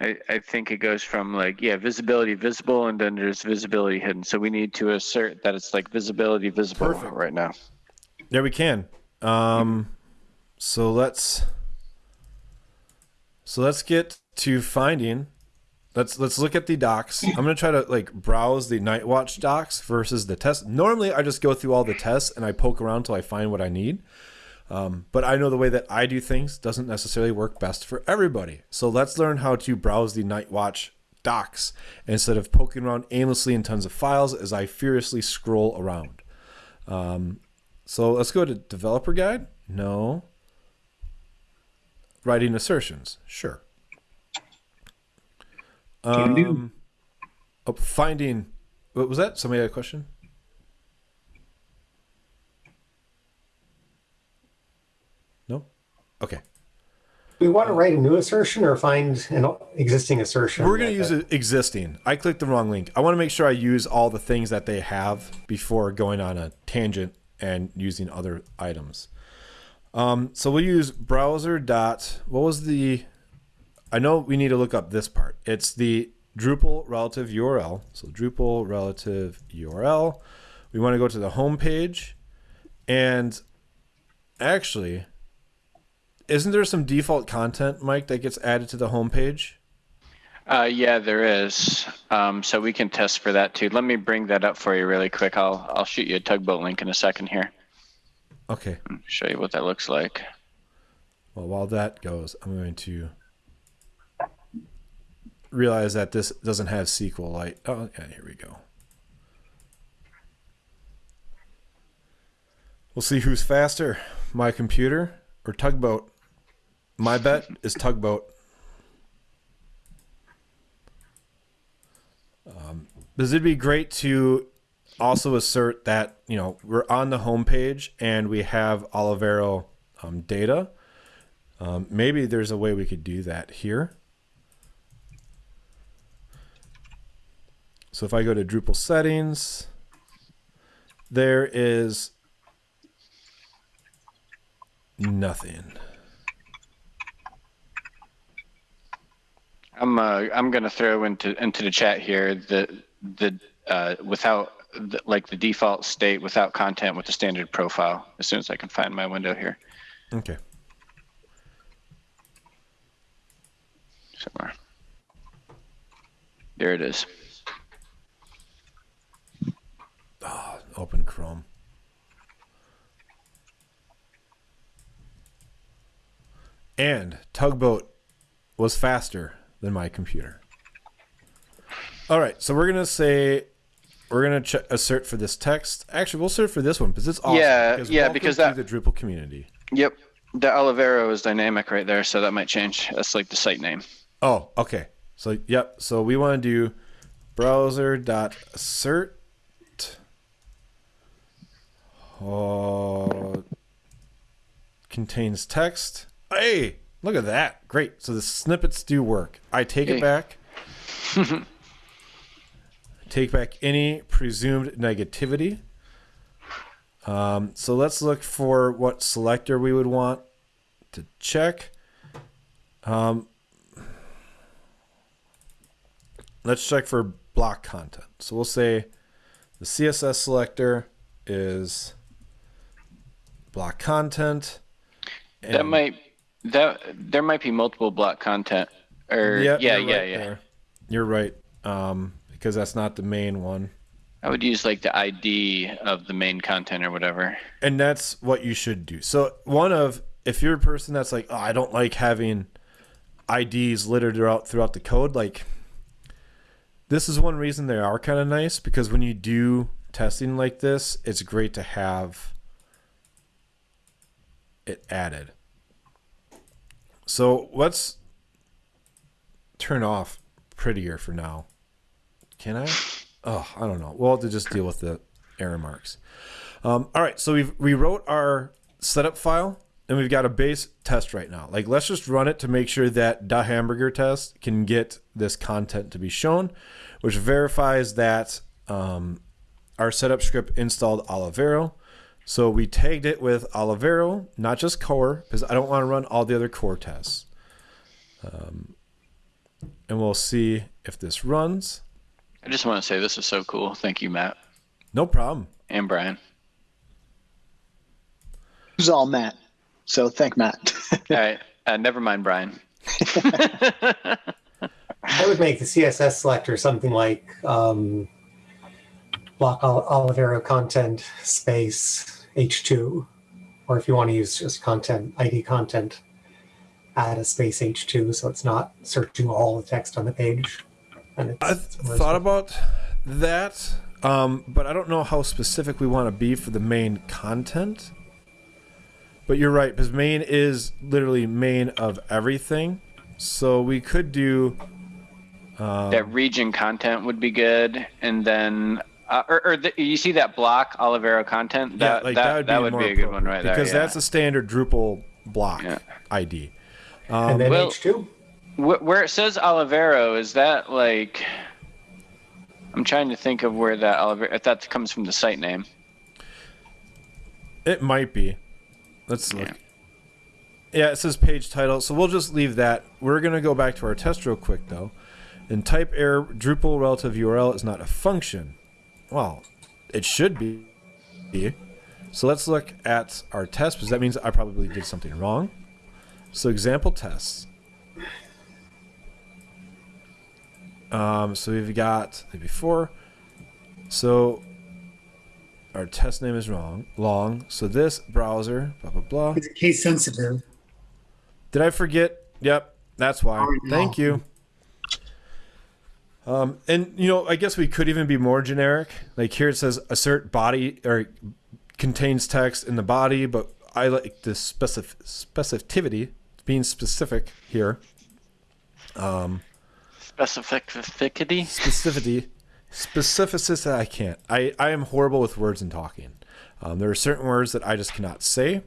I, I think it goes from like yeah visibility visible and then there's visibility hidden. So we need to assert that it's like visibility visible Perfect. right now. There we can. Um, so let's so let's get to finding. Let's let's look at the docs. I'm gonna try to like browse the Nightwatch docs versus the test. Normally, I just go through all the tests and I poke around till I find what I need. Um, but I know the way that I do things doesn't necessarily work best for everybody. So let's learn how to browse the Nightwatch docs instead of poking around aimlessly in tons of files as I furiously scroll around. Um, so let's go to developer guide. No. Writing assertions. Sure. Um, oh, finding. What was that? Somebody had a question? No? Okay. We want to write a new assertion or find an existing assertion. We're going to use existing. I clicked the wrong link. I want to make sure I use all the things that they have before going on a tangent and using other items. Um, so we'll use browser dot. What was the? I know we need to look up this part. It's the Drupal relative URL. So Drupal relative URL. We want to go to the home page, and actually, isn't there some default content, Mike, that gets added to the home page? Uh, yeah, there is. Um, so we can test for that too. Let me bring that up for you really quick. I'll I'll shoot you a tugboat link in a second here. Okay. Show you what that looks like. Well, while that goes, I'm going to realize that this doesn't have SQLite. Oh, yeah, here we go. We'll see who's faster, my computer or Tugboat. My bet is Tugboat. Um, this would be great to also assert that you know we're on the homepage and we have Olivero um, data. Um, maybe there's a way we could do that here. So if I go to Drupal settings, there is nothing. I'm uh, I'm gonna throw into into the chat here the the uh, without the, like the default state without content with the standard profile as soon as I can find my window here Okay. somewhere. There it is. Ah, open Chrome. And Tugboat was faster than my computer. All right, so we're gonna say we're gonna ch- assert for this text. Actually, we'll assert for this one because it's awesome. Yeah, yeah, because that- the Drupal community. Yep, the Olivero is dynamic right there, so that might change. That's like the site name. Oh, okay. So yep. So we want to do browser dot assert. Uh, contains text. Hey, look at that! Great. So the snippets do work. I take Hey. it back. take back any presumed negativity. Um, so let's look for what selector we would want to check. Um, let's check for block content. So we'll say the CSS selector is block content. That might that there might be multiple block content. Or Yep, yeah, yeah, right yeah. there. You're right. Um, because that's not the main one. I would use like the ID of the main content or whatever. And that's what you should do. So one of if you're a person that's like, oh, I don't like having IDs littered throughout throughout the code, like this is one reason they are kind of nice because when you do testing like this, it's great to have it added. So let's turn off prettier for now. Can I? Oh, I don't know. We'll have to just deal with the error marks. Um, all right, so we've we wrote our setup file and we've got a base test right now. Like let's just run it to make sure that the hamburger test can get this content to be shown, which verifies that um, our setup script installed Olivero. So we tagged it with Olivero, not just core, because I don't want to run all the other core tests. Um, and we'll see if this runs. I just want to say this is so cool. Thank you, Matt No problem. and Brian. This is all Matt. So thank Matt. All right. Uh, never mind, Brian. I would make the CSS selector something like um, block Ol- Olivero content space H2, or if you want to use just content ID content, add a space H2 so it's not searching all the text on the page. And it's, I thought about that, um, but I don't know how specific we want to be for the main content. But you're right, because main is literally main of everything. So we could do. Um, that region content would be good, and then uh, or, or the, you see that block Olivero content. That yeah, like that, that would be, would more be a good one appropriate, right there. because yeah. that's a standard Drupal block Yeah. ID. and then well- H2. Wh- where it says Olivero, is that like? I'm trying to think of where that Olivero. If that comes from the site name. It might be. Let's look. Yeah. Yeah, it says page title, so we'll just leave that. We're gonna go back to our test real quick though. And type error Drupal relative URL is not a function. Well, it should be. So let's look at our test because that means I probably did something wrong. So example tests. Um, so we've got the before. So our test name is wrong, long. So this browser, blah blah blah. It's case sensitive. Did I forget? Yep, that's why. Oh, no. Thank you. Um, and you know, I guess we could even be more generic. Like here it says assert body or contains text in the body, but I like the specific specificity, being specific here. Um, Specificity. specificity, specificity. I can't. I I am horrible with words and talking. Um, there are certain words that I just cannot say,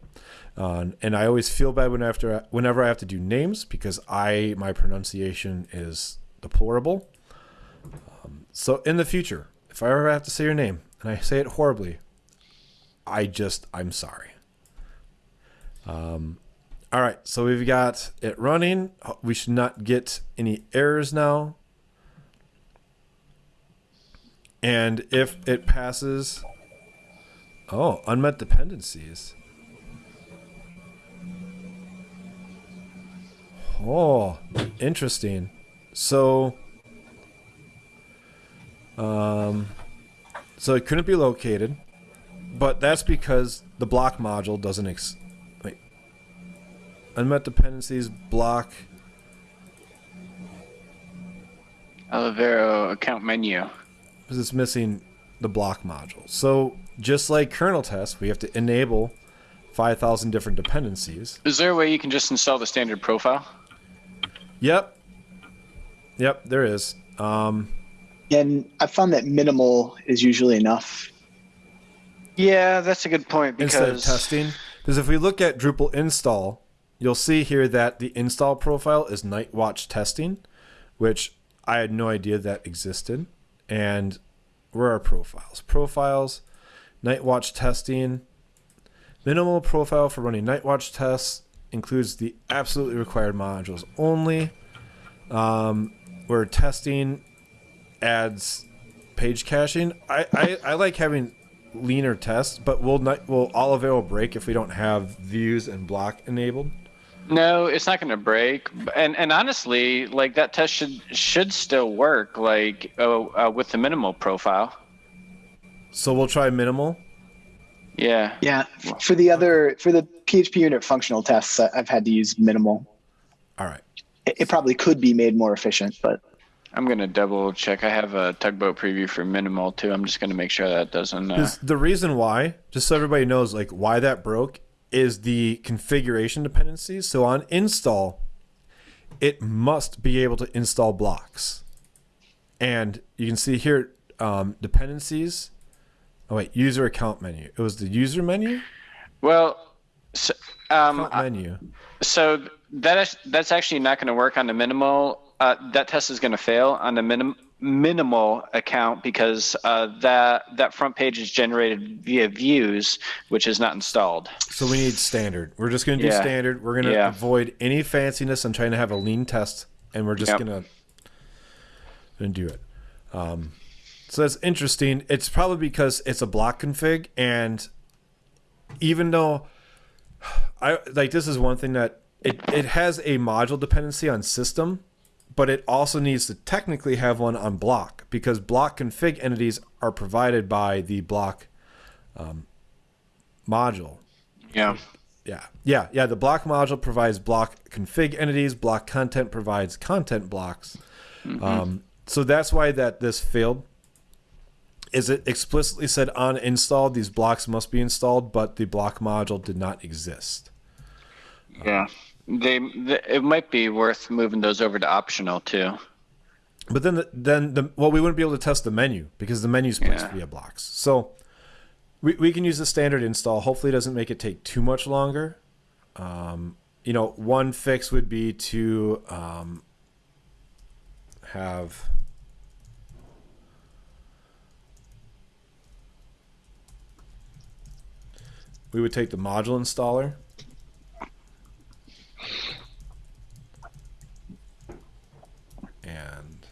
uh, and I always feel bad when after whenever I have to do names because I my pronunciation is deplorable. Um, so in the future, if I ever have to say your name and I say it horribly, I just I'm sorry. Um, all right, so we've got it running. We should not get any errors now. And if it passes, oh, unmet dependencies. Oh, interesting. So, um, so it couldn't be located, but that's because the block module doesn't ex-. Unmet dependencies block. Olivero account menu. because it's missing the block module. So just like kernel tests, we have to enable 5,000 different dependencies. Is there a way you can just install the standard profile? Yep. Yep, there is. Um, and I found that minimal is usually enough. Yeah, that's a good point because instead of testing. Because if we look at Drupal install, you'll see here that the install profile is Nightwatch testing, which I had no idea that existed. And where are profiles? Profiles, Nightwatch testing. Minimal profile for running Nightwatch tests includes the absolutely required modules only. Um, where testing adds page caching. I, I, I like having leaner tests, but will not will Olivero break if we don't have views and block enabled? No, it's not going to break. And and honestly, like that test should should still work. Like uh, uh, with the minimal profile. So we'll try minimal. Yeah. Yeah. For the other, for the PHP unit functional tests, I- I've had to use minimal. All right. It, it probably could be made more efficient, but I'm gonna double check. I have a tugboat preview for minimal too. I'm just gonna make sure that doesn't. Uh, 'Cause the reason why, just so everybody knows, like why that broke, is the configuration dependencies. So on install, it must be able to install blocks. And you can see here um, dependencies. Oh wait, user account menu. It was the user menu. Well, so, um, Account menu. so that is, that's actually not going to work on the minimal. Uh, that test is going to fail on the minim, minimal account because uh, that that front page is generated via views, which is not installed. So we need standard. We're just going to do Yeah. standard. We're going to Yeah. avoid any fanciness I'm trying to have a lean test, and we're just Yep. going to going to do it. Um, so that's interesting. It's probably because it's a block config, and even though I like this is one thing that it, it has a module dependency on system, but it also needs to technically have one on block because block config entities are provided by the block um, module. Yeah. Yeah, yeah, yeah. The block module provides block config entities. Block content provides content blocks. Um, so that's why that this failed. Is it explicitly said on install these blocks must be installed, but the block module did not exist. Yeah. They, th it might be worth moving those over to optional too. But then, the, then the well, we wouldn't be able to test the menu because the menu's placed Yeah. via blocks. So we we can use the standard install. Hopefully, it doesn't make it take too much longer. Um, you know, one fix would be to um, have we would take the module installer. And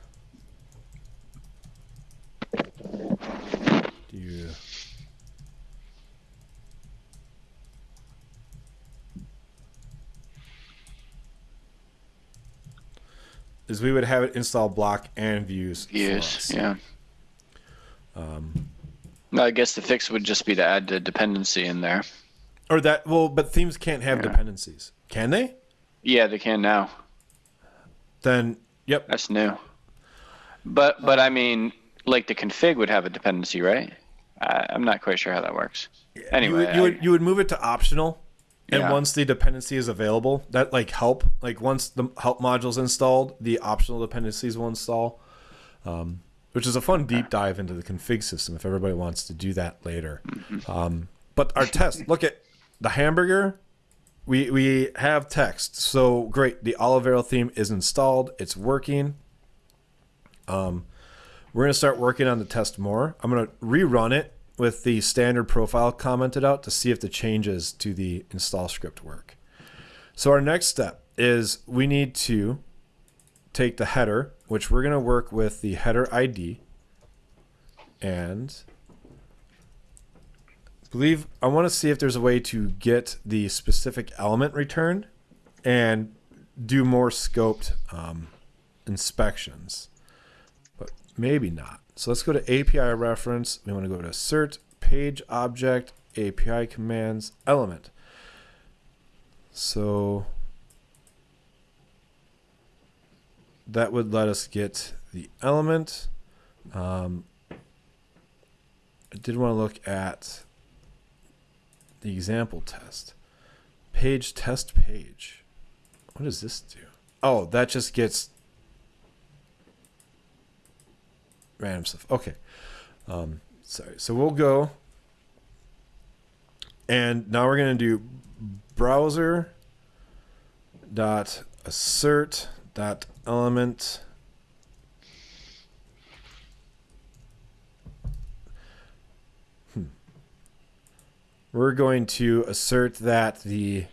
do you is we would have it install block and views. Views. Yeah. Um, No, I guess the fix would just be to add the dependency in there. or that well, but themes can't have Yeah. dependencies, can they? Yeah, they can now. Then yep. That's new. But but I mean, like the config would have a dependency, right? I, I'm not quite sure how that works. Anyway, you would, you would you would move it to optional, and Yeah. once the dependency is available, that like help like once the help module's installed, the optional dependencies will install. Um, which is a fun deep dive into the config system if everybody wants to do that later. Um, but our test, look at the hamburger. We we have text, so great. The Olivero theme is installed. It's working. Um, we're gonna start working on the test more. I'm gonna rerun it with the standard profile commented out to see if the changes to the install script work. So our next step is we need to take the header, which we're gonna work with the header ID, and believe I want to see if there's a way to get the specific element returned and do more scoped um, inspections, but maybe not. So let's go to API reference. We want to go to assert page object API commands element. So that would let us get the element. Um, I did want to look at the example test. Page test page. What does this do? Oh, that just gets random stuff. Okay. Um, sorry. So we'll go. And now we're going to do browser dot assert dot element. We're going to assert that the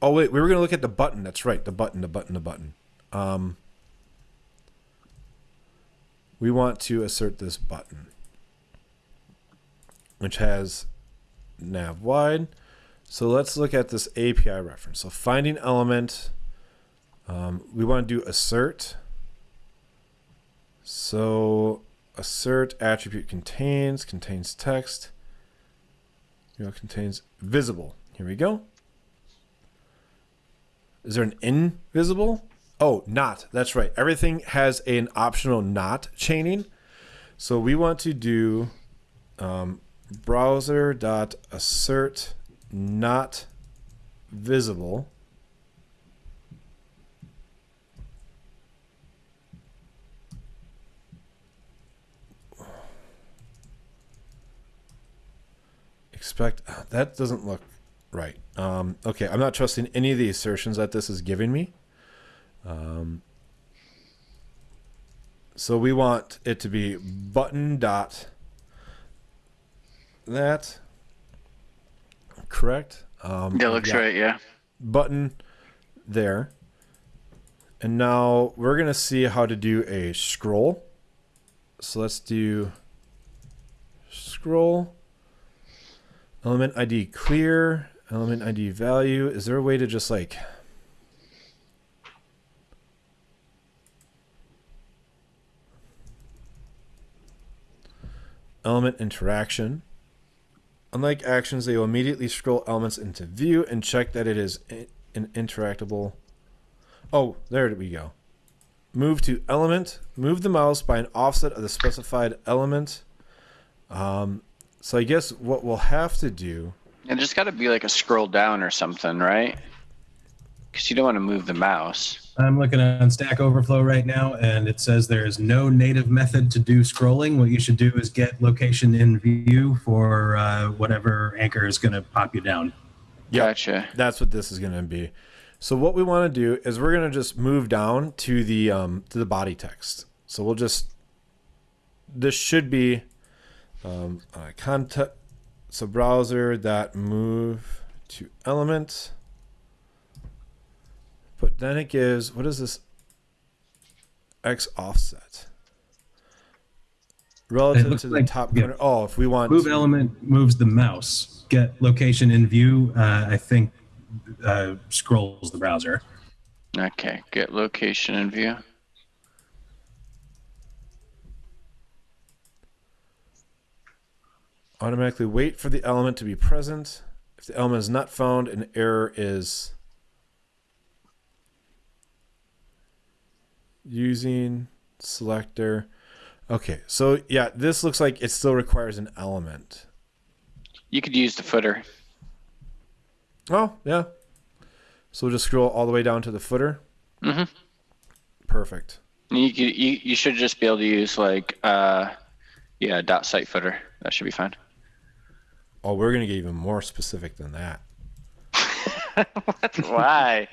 oh wait we were going to look at the button. That's right the button the button the button. Um, we want to assert this button which has nav wide. So let's look at this api reference. So finding element um, we want to do assert so assert attribute contains contains text you know, contains visible. Here we go. Is there an invisible? Oh, not. That's right. Everything has an optional not chaining. So we want to do um, browser dot assert not visible. Expect that doesn't look right. Um, okay, I'm not trusting any of the assertions that this is giving me. Um, so we want it to be button dot that correct. Um, That looks yeah, right. Yeah. Button there, and now we're gonna see how to do a scroll. So let's do scroll element ID clear element ID value. Is there a way to just like element interaction. Unlike actions, they will immediately scroll elements into view and check that it is an interactable. Oh, there we go. Move to element. Move the mouse by an offset of the specified element. Um, so I guess what we'll have to do. And just got to be like a scroll down or something, right? Because you don't want to move the mouse. I'm looking on Stack Overflow right now, and it says there is no native method to do scrolling. What you should do is get location in view for uh, whatever anchor is going to pop you down. Yep. Gotcha. That's what this is going to be. So what we want to do is we're going to just move down to the um, to the body text. So we'll just this should be um, uh, content. So browser that move to element. But then it gives what is this? X offset relative to the like- top yeah. corner. Oh, if we want Move to- element moves the mouse. Get location in view. Uh, I think uh, scrolls the browser. Okay. Get location in view. Automatically wait for the element to be present. If the element is not found, an error is using selector. Okay, so yeah, this looks like it still requires an element. You could use the footer. Oh, yeah. So we'll just scroll all the way down to the footer. Mm-hmm. Perfect. You could. You, you should just be able to use like uh, yeah, dot site footer. That should be fine. Oh, we're gonna get even more specific than that. Why?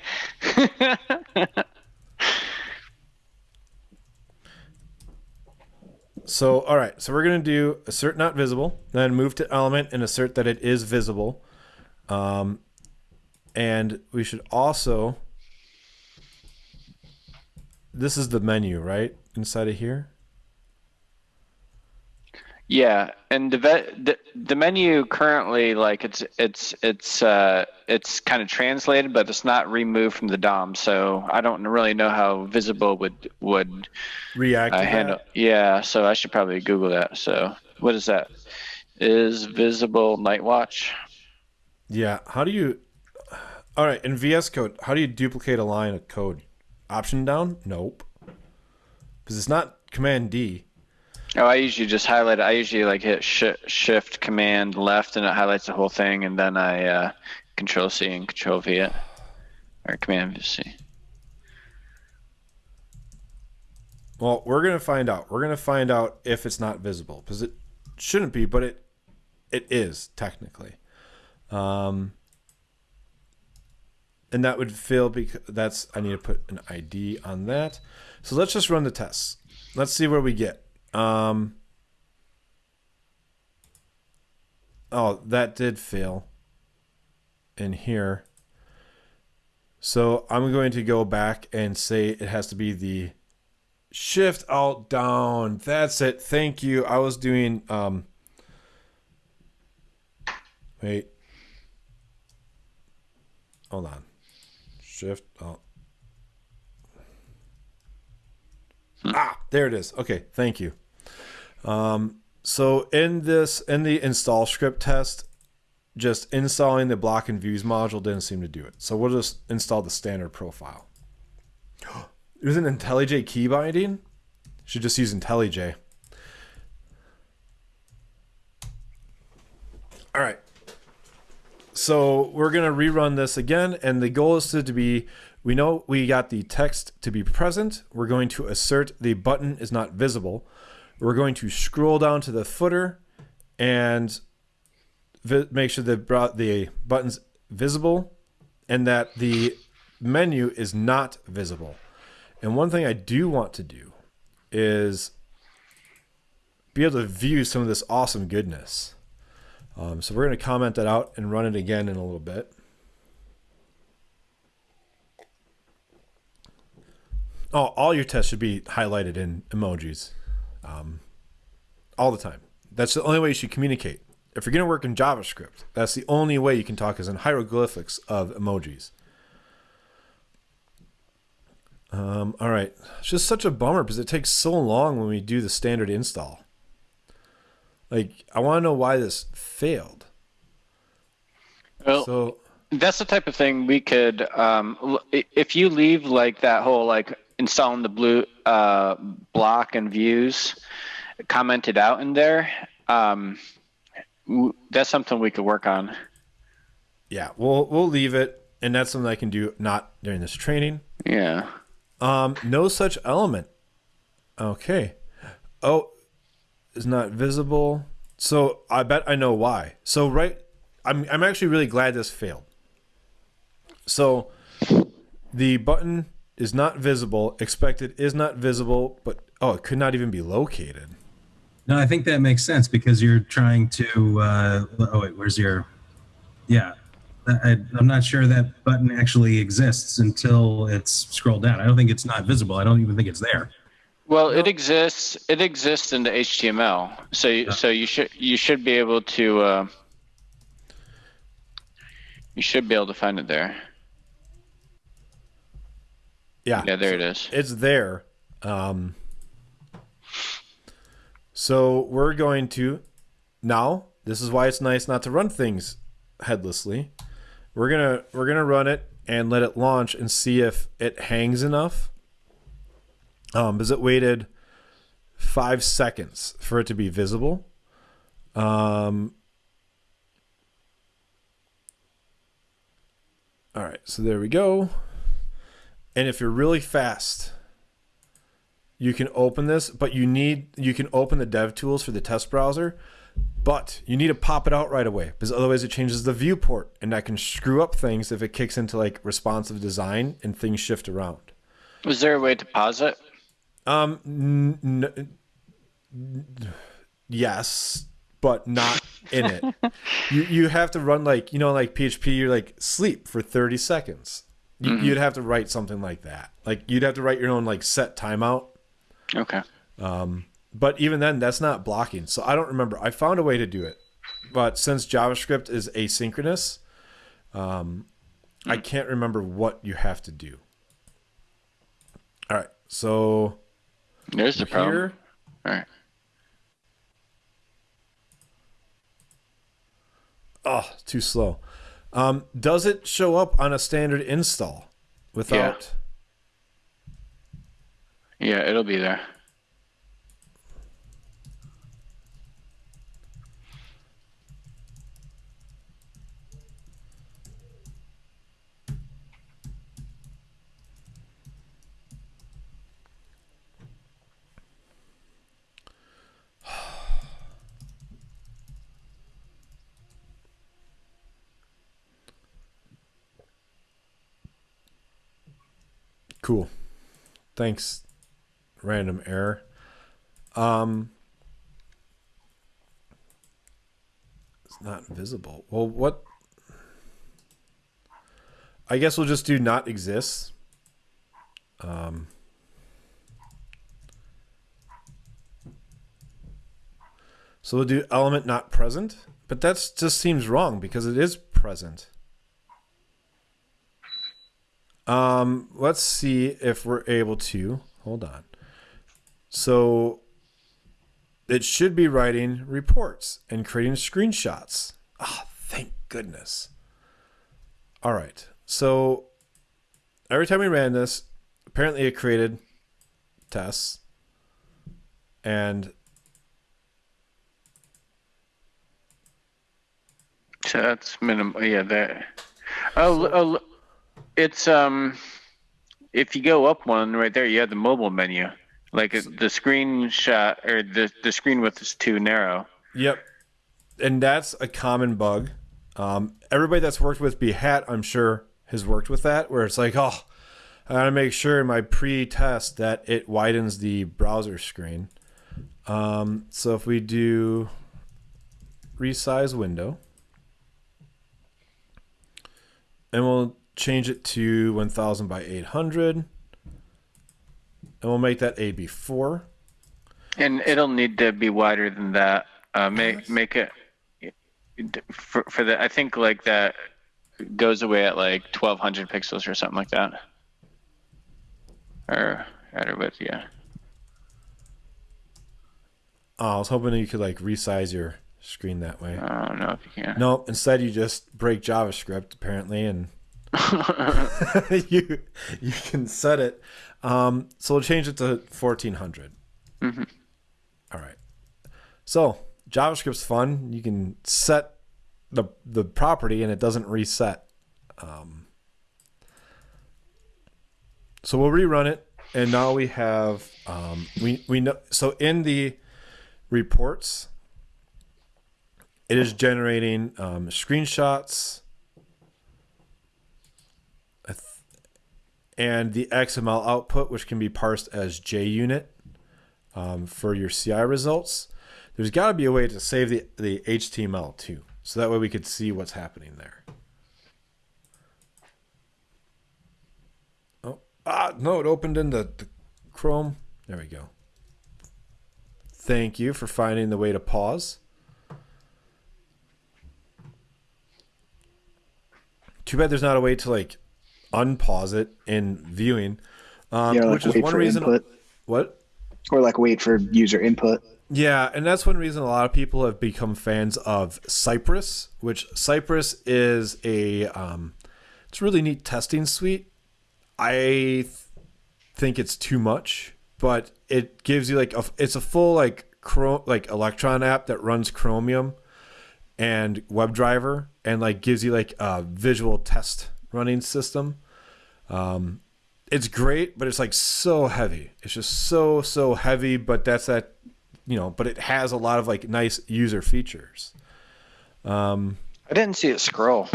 So, all right. So we're going to do assert not visible, then move to element and assert that it is visible. Um, and we should also. This is the menu, right? Inside of here. Yeah, and the, the the menu currently like it's it's it's uh it's kind of translated, but it's not removed from the DOM. So I don't really know how visible would would React. uh, to that. handle. Yeah, so I should probably Google that. So what is that? Is visible Nightwatch? Yeah. How do you? All right. In VS Code, how do you duplicate a line of code? Option down? Nope. Because it's not Command D. Oh, I usually just highlight. I usually like hit sh- Shift Command Left, and it highlights the whole thing, and then I uh, Control C and Control V it, or Command C. Well, we're gonna find out. We're gonna find out if it's not visible because it shouldn't be, but it it is technically. Um, and that would fail because that's I need to put an ID on that. So let's just run the tests. Let's see where we get. Um, oh, that did fail in here. So I'm going to go back and say it has to be the shift alt down. That's it. Thank you. I was doing um wait. Hold on. Shift alt. Ah, there it is. Okay, thank you. Um so in this in the install script test, just installing the block and views module didn't seem to do it. So we'll just install the standard profile. There's an IntelliJ key binding. Should just use IntelliJ. All right. so we're gonna rerun this again, and the goal is to, to be. We know we got the text to be present. We're going to assert the button is not visible. We're going to scroll down to the footer and make sure that the button's visible and that the menu is not visible. And one thing I do want to do is be able to view some of this awesome goodness. Um, so we're going to comment that out and run it again in a little bit. Oh, all your tests should be highlighted in emojis um, all the time. That's the only way you should communicate. If you're going to work in JavaScript, that's the only way you can talk is in hieroglyphics of emojis. Um, all right. It's just such a bummer because it takes so long when we do the standard install. Like, I want to know why this failed. Well, So, that's the type of thing we could, um, if you leave like that whole like installing the blue uh, block and views commented out in there, um, that's something we could work on. yeah, we'll we'll leave it, and that's something I can do not during this training. Yeah. Um, no such element. Okay. Oh, is not visible. So I bet I know why. So right, I'm I'm actually really glad this failed. So the button is not visible. Expected is not visible, but oh, it could not even be located. No, I think that makes sense because you're trying to. Uh, oh wait, where's your? Yeah, I, I'm not sure that button actually exists until it's scrolled down. I don't think it's not visible. I don't even think it's there. Well, it exists. It exists in the HTML. So, you so you should you should be able to. Uh, you should be able to find it there. Yeah. Yeah, there it is. it's there. Um, so we're going to now. This is why it's nice not to run things headlessly. We're gonna we're gonna run it and let it launch and see if it hangs enough. Um, because it waited five seconds for it to be visible. Um. All right, so there we go. And if you're really fast, you can open this, but you need you can open the dev tools for the test browser, but you need to pop it out right away because otherwise it changes the viewport and that can screw up things if it kicks into like responsive design and things shift around. Was there a way to pause it? Um n- n- yes, but not in it. you you have to run like, you know like PHP you're like sleep for 30 seconds. You, You'd have to write something like that. Like you'd have to write your own like set timeout. Okay. Um, but even then that's not blocking. So i don't remember. I found a way to do it. But since javascript is asynchronous um, i can't remember what you have to do. All right. So There's the problem. here All right. oh too slow um, does it show up on a standard install without Yeah, it'll be there. Cool. Thanks random error. Um it's not visible. Well what? I guess we'll just do not exists um so we'll do element not present but that just seems wrong because it is present um, let's see if we're able to. Hold on. So it should be writing reports and creating screenshots. Ah, thank goodness. All right. So every time we ran this, apparently it created tests and So that's minimum. Yeah, that. Oh, oh, it's um, if you go up one right there, you have the mobile menu. Like the screenshot or the the screen width is too narrow. Yep. And that's a common bug. Um, everybody that's worked with Behat, I'm sure, has worked with that, where it's like, oh, I gotta make sure in my pre-test that it widens the browser screen. Um, so if we do resize window, and we'll change it to 1000 by 800, and we'll make that AB4. And it'll need to be wider than that. Uh, make make it for for the. I think like that goes away at like 1200 pixels or something like that. Or at width, yeah. Oh, I was hoping you could like resize your screen that way. I don't know if you can. No, instead you just break JavaScript apparently, and you you can set it. Um, so we'll change it to fourteen Mhm. All right. So JavaScript's fun. You can set the the property, and it doesn't reset. Um, so we'll rerun it, and now we have um, we we know. So in the reports, it is generating um, screenshots I th- and the XML output, which can be parsed as JUnit um, for your CI results. There's got to be a way to save the, the HTML too, so that way we could see what's happening there. Oh, ah, no, it opened in the, the Chrome. There we go. Thank you for finding the way to pause. Too bad there's not a way to like unpause it in viewing, um, Yeah, like which is one reason. input. What? Or like wait for user input. Yeah, and that's one reason a lot of people have become fans of Cypress, which Cypress is a um, it's a really neat testing suite. I th- think it's too much, but it gives you like a it's a full like Chrome like Electron app that runs Chromium and WebDriver and like gives you like a visual test running system. Um, it's great, but it's like so heavy. It's just so so heavy, but that's that you know, but it has a lot of like nice user features. Um, I didn't see it scroll.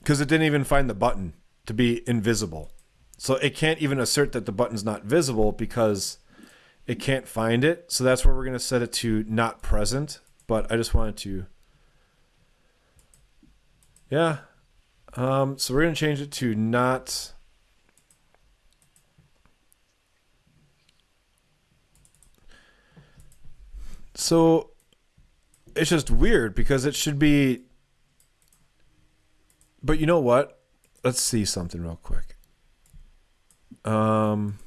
because it didn't even find the button to be invisible. So it can't even assert that the button's not visible because it can't find it. So that's where we're going to set it to not present. But I just wanted to. Yeah. Um, so we're going to change it to not. So it's just weird because it should be but you know what? Let's see something real quick. Um,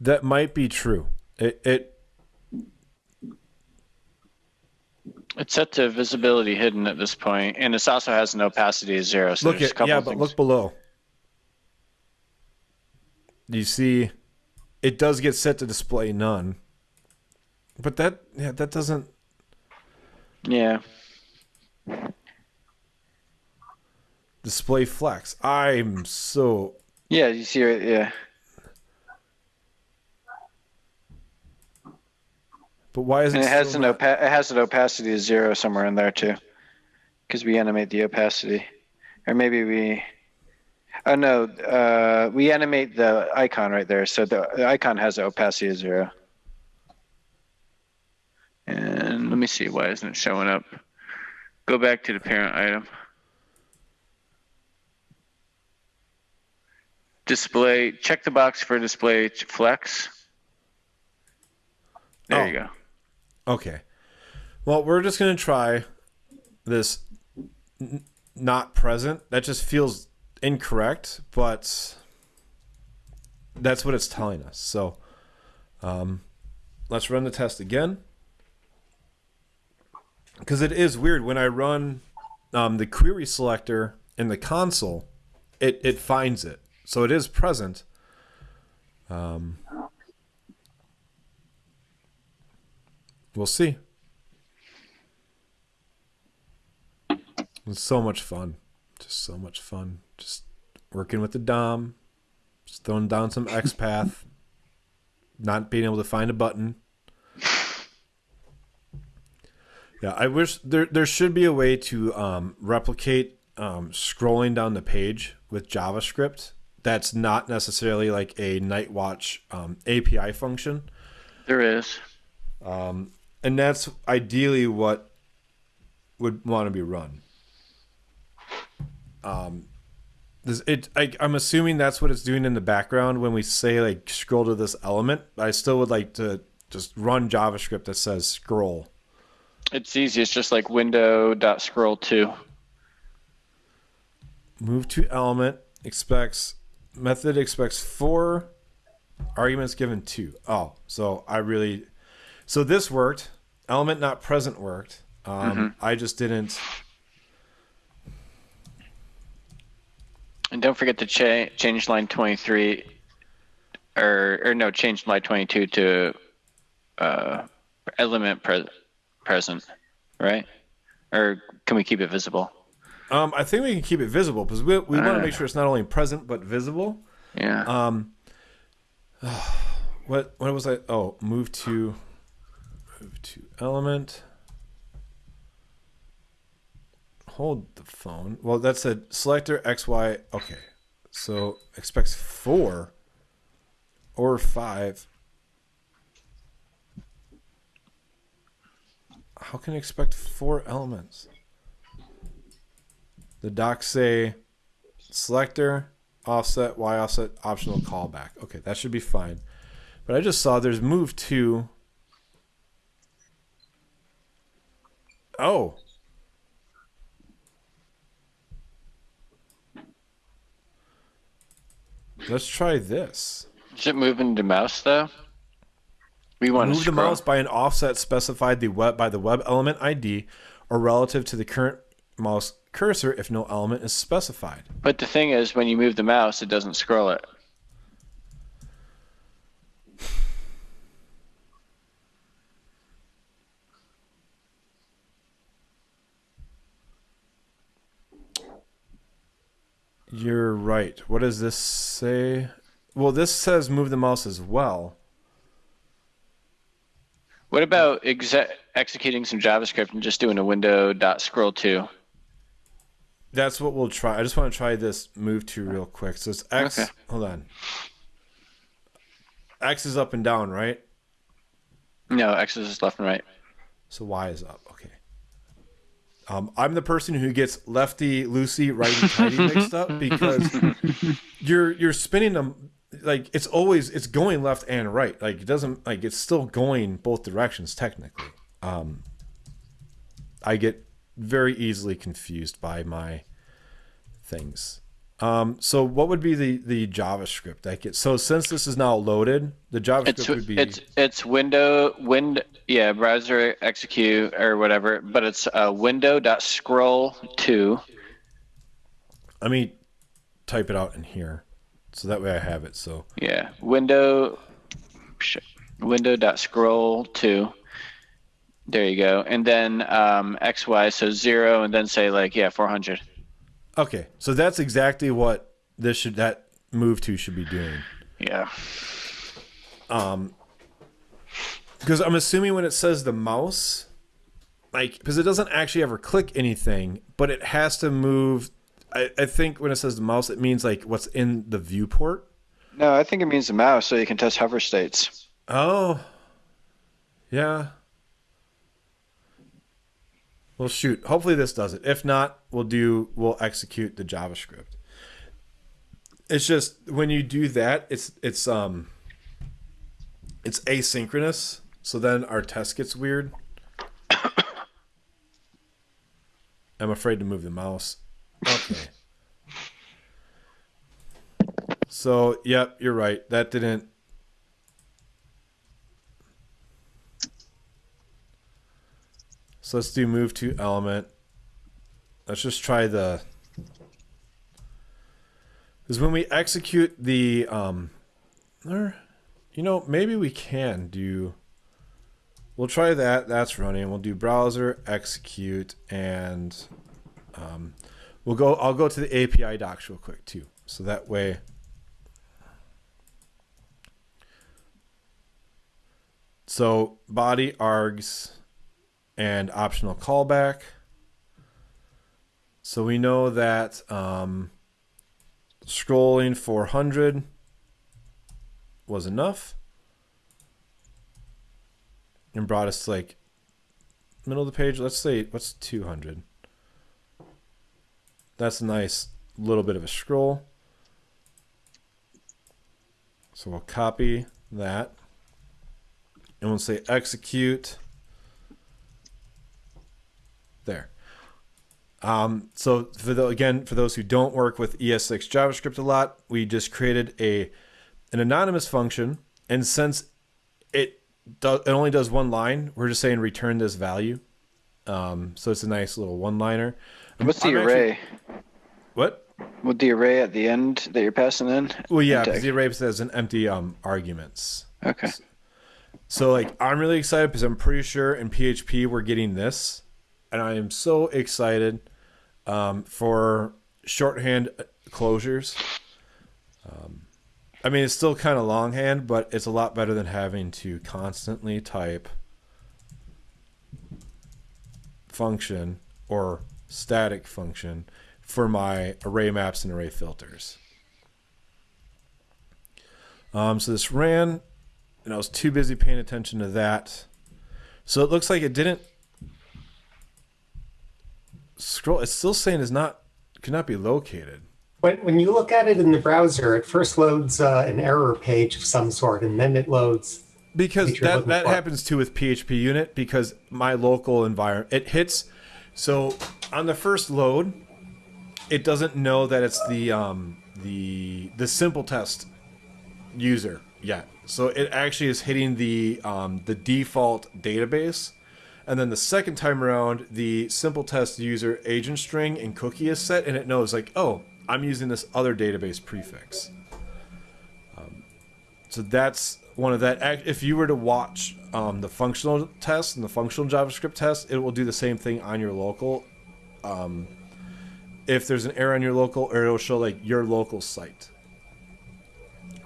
that might be true. It it It's set to visibility hidden at this point, and this also has an opacity of zero. So look there's a at couple yeah, but things. look below. You see? It does get set to display none. But that yeah, that doesn't. Yeah. display flex. I'm so Yeah, you see right yeah. But why is it And it has an not- opa- it has an opacity of zero somewhere in there too. Because we animate the opacity. Or maybe we Oh no, uh, we animate the icon right there. So the, the icon has an opacity of zero. And let me see, why isn't it showing up? Go back to the parent item. Display, check the box for display flex. There Oh. you go. Okay. Well, we're just going to try this n- not present. That just feels incorrect, but that's what it's telling us. So um, let's run the test again. Because it is weird when I run um, the query selector in the console, it, it finds it. So it is present. Um, we'll see. It's so much fun. Just so much fun. Just working with the DOM, just throwing down some XPath, not being able to find a button. Yeah, I wish there there should be a way to um, replicate um, scrolling down the page with JavaScript. That's not necessarily like a Nightwatch um, API function, There is. And that's ideally what would want to be run. Um, this, it I, I'm assuming that's what it's doing in the background when we say like scroll to this element. I still would like to just run JavaScript that says scroll. It's easy. It's just like window dot scroll to. move to element expects method expects four arguments given two. Oh, so I really so this worked. Element not present worked. Um, I just didn't. And don't forget to cha- change line 23 or or no, change line 22 to uh, element pre- present, right? Or can we keep it visible? Um, I think we can keep it visible because we, we want to Uh. make sure it's not only present but visible. Yeah. Um, what what was I? Oh, move to move to element. Hold the phone. Well, that's a selector X Y. Okay, so expects four or five. How can expect four elements? The docs say selector offset y offset optional callback okay that should be fine but i just saw there's move to oh let's try this Is it moving the mouse though? We want to move the mouse by an offset specified the web by the web element id or relative to the current mouse cursor if no element is specified But the thing is, when you move the mouse, it doesn't scroll it. You're right. What does this say? Well, this says move the mouse as well. What about exe- executing some JavaScript and just doing a window dot scroll to? That's what we'll try. I just want to try this move to real quick. So it's X. Okay. Hold on. X is up and down, right? No, X is just left and right. So Y is up. Okay. Um, I'm the person who gets lefty loosey, righty tighty mixed up because you're you're spinning them like it's always it's going left and right. Like it doesn't like it's still going both directions technically. Um, I get very easily confused by my things. Um, so what would be the the JavaScript I get? So since this is now loaded, the JavaScript It's would be it's it's window wind yeah browser execute or whatever, but it's uh, window dot scroll to. Let me type it out in here, so that way I have it. So Yeah, window, window dot scroll to. There you go, and then um, X Y so zero, and then say like yeah four hundred. Okay, so that's exactly what this should that move to should be doing. Yeah, Um, Because I'm assuming when it says the mouse, like because it doesn't actually ever click anything, but it has to move. I, I think when it says the mouse, it means like what's in the viewport. no, I think it means the mouse, so you can test hover states. Oh, yeah. Well, shoot. Hopefully this does it. If not, we'll do we'll execute the JavaScript. It's just when you do that, it's it's um it's asynchronous. So then our test gets weird. I'm afraid to move the mouse. Okay. So, yep, you're right. That didn't So let's do move to element. Let's just try the because when we execute the um or you know maybe we can do we'll try that that's running we'll do browser execute and Um, we'll go. I'll go to the API docs real quick too, so that way. So body args and optional callback. So we know that um, scrolling 400 was enough and brought us to like middle of the page. Let's say what's 200. That's a nice little bit of a scroll. So we'll copy that and we'll say execute there. Um, so for the, again, for those who don't work with ES6 JavaScript a lot, we just created a an anonymous function, and since it does it only does one line, we're just saying return this value. Um, so it's a nice little one-liner. What's the I'm actually- array? What? With the array at the end that you're passing in? Well, yeah, because the array says an empty um, arguments. Okay. So like I'm really excited because I'm pretty sure in PHP we're getting this, and I am so excited um, for shorthand closures. Um, I mean, it's still kind of longhand, but it's a lot better than having to constantly type function or static function for my array maps and array filters. Um, so this ran, and I was too busy paying attention to that. So it looks like it didn't scroll. It's still saying is not cannot be located. When, when you look at it in the browser, it first loads uh, an error page of some sort, and then it loads. because That that, for. happens too with PHP unit because my local environment it hits so on the first load it doesn't know that it's the um the the simple test user yet so it actually is hitting the um the default database and then the second time around the simple test user agent string and cookie is set and it knows like oh i'm using this other database prefix so that's one of that. If you were to watch um, the functional test and the functional JavaScript test, it will do the same thing on your local. Um, if there's an error on your local, or it'll show like your local site.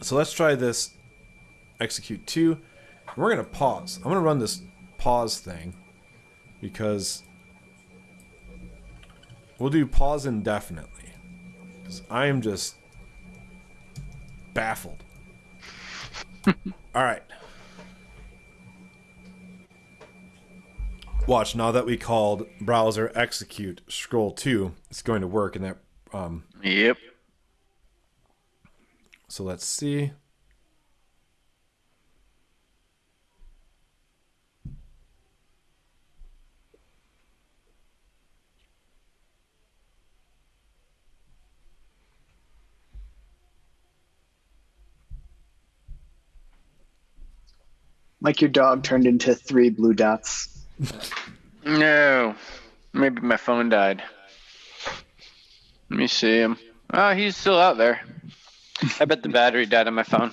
So let's try this. Execute two. We're gonna pause. I'm gonna run this pause thing because we'll do pause indefinitely. I am just baffled. All right. Watch now that we called browser execute scroll two, it's going to work in that. Um, Yep. so let's see. Like your dog turned into three blue dots. No. Maybe my phone died. Let me see him. Oh, he's still out there. I bet the battery died on my phone.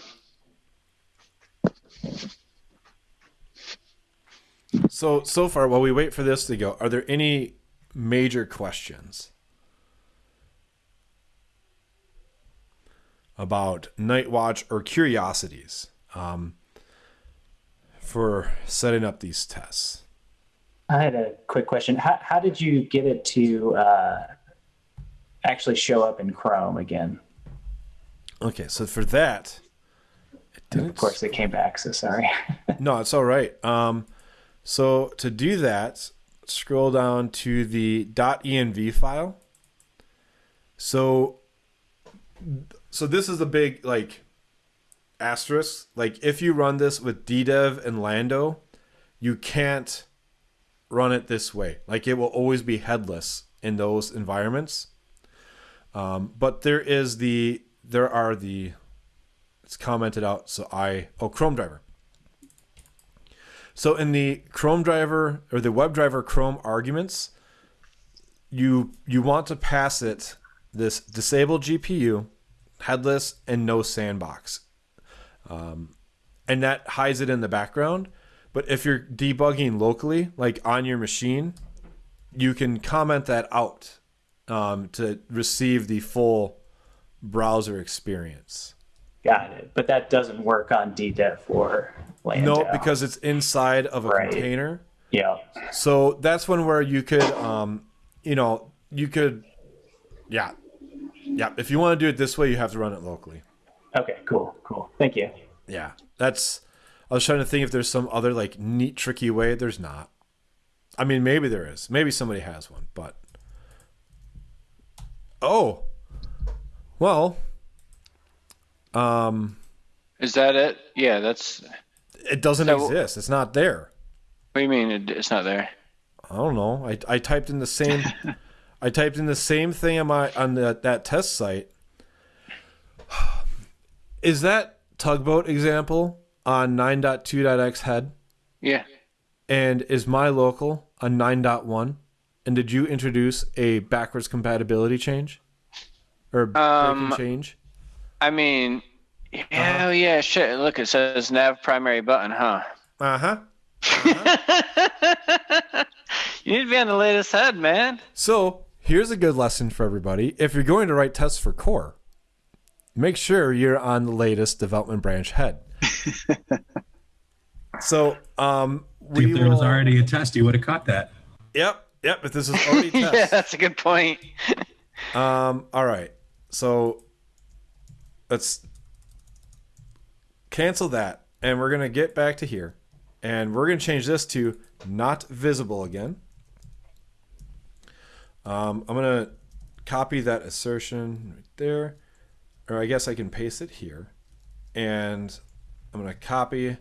So so far, while we wait for this to go, are there any major questions about Nightwatch or curiosities um, for setting up these tests? I had a quick question. How, how did you get it to uh, actually show up in Chrome again? Okay, so for that. Of course, it came back, so sorry. No, it's all right. Um, so to do that, scroll down to the .env file. So, so this is a big like asterisk. Like if you run this with DDEV and Lando, you can't run it this way. Like it will always be headless in those environments. Um, but there is the there are the it's commented out. So I oh Chrome driver. So in the Chrome driver or the WebDriver Chrome arguments, you you want to pass it this disable GPU, headless, and no sandbox, um, and that hides it in the background. But if you're debugging locally, like on your machine, you can comment that out um, to receive the full browser experience. Got it. But that doesn't work on DDEV or Lando. No, because it's inside of a Right. container. yeah. So that's one where you could, um, you know, you could, yeah, yeah. If you want to do it this way, you have to run it locally. Okay. Cool. Cool. Thank you. Yeah, that's. I was trying to think if there's some other like neat, tricky way. There's not. I mean, maybe there is. Maybe somebody has one, but. Oh. Well. Um, Is that it? Yeah, that's. It doesn't So- exist. It's not there. What do you mean it, it's not there? I don't know. I, I typed in the same I typed in the same thing on my on the, that test site. Is that tugboat example on 9.2.x head? Yeah. And is my local a 9.1? And did you introduce a backwards compatibility change? Or breaking Um, change? I mean, yeah, oh, yeah, shit. Look, it says nav primary button, huh? Uh-huh. you need to be on the latest head, man. So here's a good lesson for everybody. If you're going to write tests for core, make sure you're on the latest development branch head. so um we if there was already a test, you would have caught that. Yep, yep, But this is already yeah, that's a good point. Um all right. So let's cancel that and we're going to get back to here and we're going to change this to not visible again. Um, I'm going to copy that assertion right there, or I guess I can paste it here. And I'm going to copy.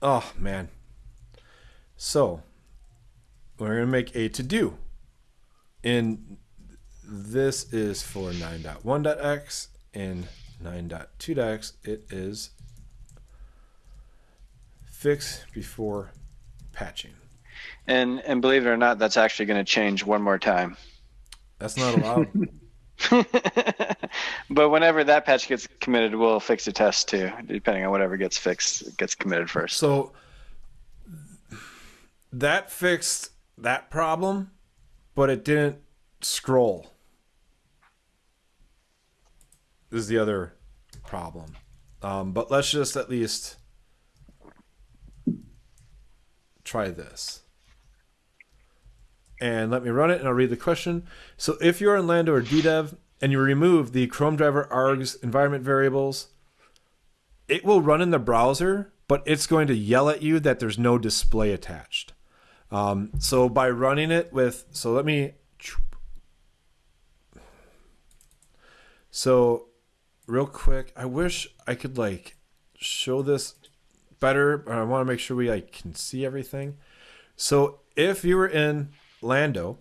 Oh, man. So we're going to make a to do. And this is for 9.1.x and 9.2.x. It is fix before patching. And and believe it or not, that's actually going to change one more time. That's not allowed. but whenever that patch gets committed, we'll fix the test too, depending on whatever gets fixed gets committed first. So that fixed that problem, but it didn't scroll. This is the other problem. Um, but let's just at least try this. And let me run it and I'll read the question. So if you're in Lando or DDEV and you remove the Chrome driver args environment variables, it will run in the browser, but it's going to yell at you that there's no display attached. Um, so by running it with, so let me, so real quick, I wish I could like show this better, but I want to make sure we like can see everything. So if you were in Lando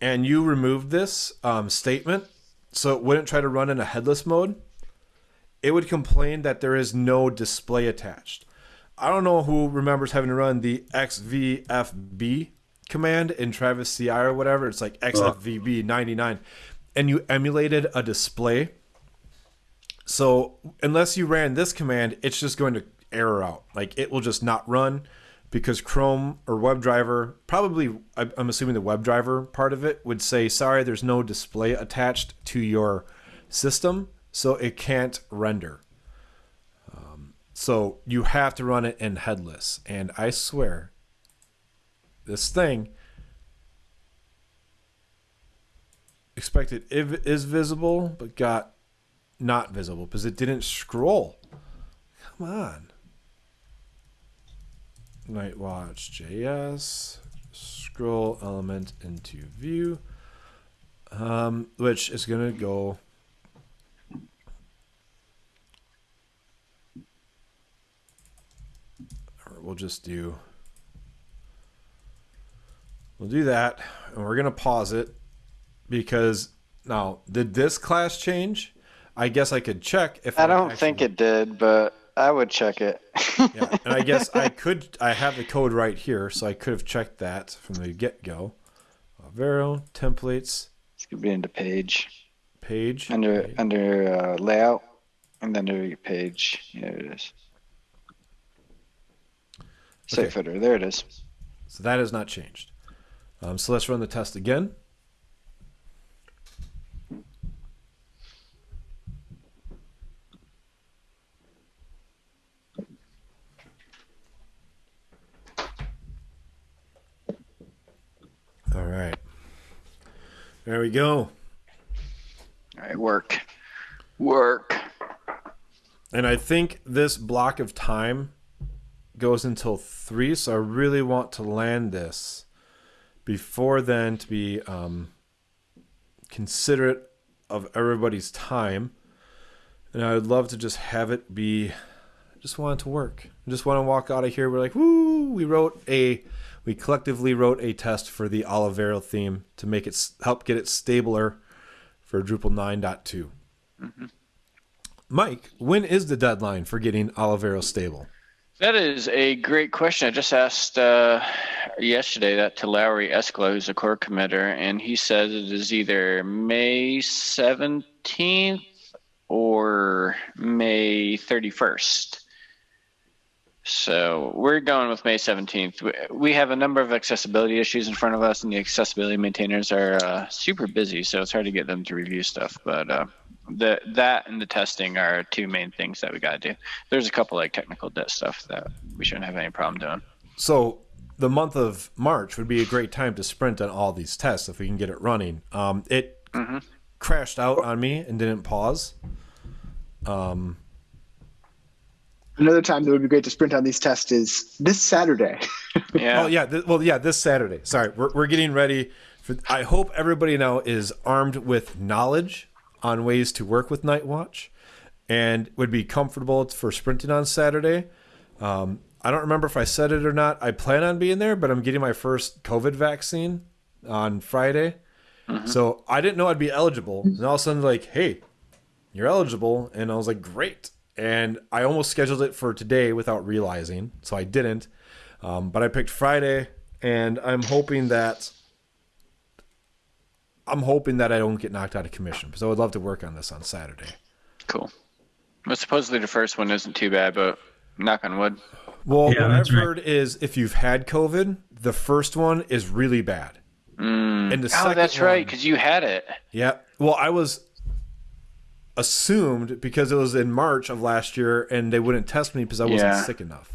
and you removed this um, statement, so it wouldn't try to run in a headless mode, it would complain that there is no display attached. I don't know who remembers having to run the XVFB command in Travis CI or whatever. It's like XFVB 99. And you emulated a display. So unless you ran this command, it's just going to error out. Like it will just not run because Chrome or WebDriver, probably, I'm assuming the WebDriver part of it would say, sorry, there's no display attached to your system, so it can't render. Um, so you have to run it in headless. And I swear, this thing expected it is visible, but got not visible because it didn't scroll. Come on. Nightwatch JS scroll element into view, um, which is gonna go. Or we'll just do. We'll do that, and we're gonna pause it because now did this class change? I guess I could check if I don't think it did, but I would check it. yeah, and I guess I could. I have the code right here, so I could have checked that from the get go. Vero templates This could be into page page under Okay. under uh, layout, and then under your page. There it is. Safe Okay. footer. There it is. So that has not changed. Um, so let's run the test again. There we go. All right, work, work. And I think this block of time goes until three, so I really want to land this before then to be um, considerate of everybody's time. And I would love to just have it be. I just want it to work. I just want to walk out of here. We're like, woo! We wrote a, we collectively wrote a test for the Olivero theme to make it help get it stabler for Drupal 9.2. Mike, when is the deadline for getting Olivero stable? That is a great question. I just asked uh, yesterday that to Lauri Eskola, who's a core committer, and he says it is either May 17th or May 31st. So we're going with May 17th. We- have a number of accessibility issues in front of us, and the accessibility maintainers are uh, super busy, so it's hard to get them to review stuff. But uh, the that and the testing are two main things that we got to do. There's a couple like technical debt stuff that we shouldn't have any problem doing. So the month of March would be a great time to sprint on all these tests if we can get it running. Um, it crashed out on me and didn't pause. Um, Another time that would be great to sprint on these tests is this Saturday. Yeah. Oh yeah, th- well yeah, this Saturday. Sorry, we're we're getting ready for. I hope everybody now is armed with knowledge on ways to work with Nightwatch, and would be comfortable for sprinting on Saturday. Um, I don't remember if I said it or not. I plan on being there, but I'm getting my first COVID vaccine on Friday, so I didn't know I'd be eligible. And all of a sudden, like, hey, you're eligible, and I was like, great. And I almost scheduled it for today without realizing, so I didn't. Um, but I picked Friday, and I'm hoping that I'm hoping that I don't get knocked out of commission because I would love to work on this on Saturday. Cool. Well, supposedly the first one isn't too bad, but knock on wood. Well, Yeah, what I've right. heard is if you've had COVID, the first one is really bad, and the Oh, second that's right, because you had it. Yeah. Well, I was assumed because it was in March of last year, and they wouldn't test me because I wasn't Yeah. sick enough.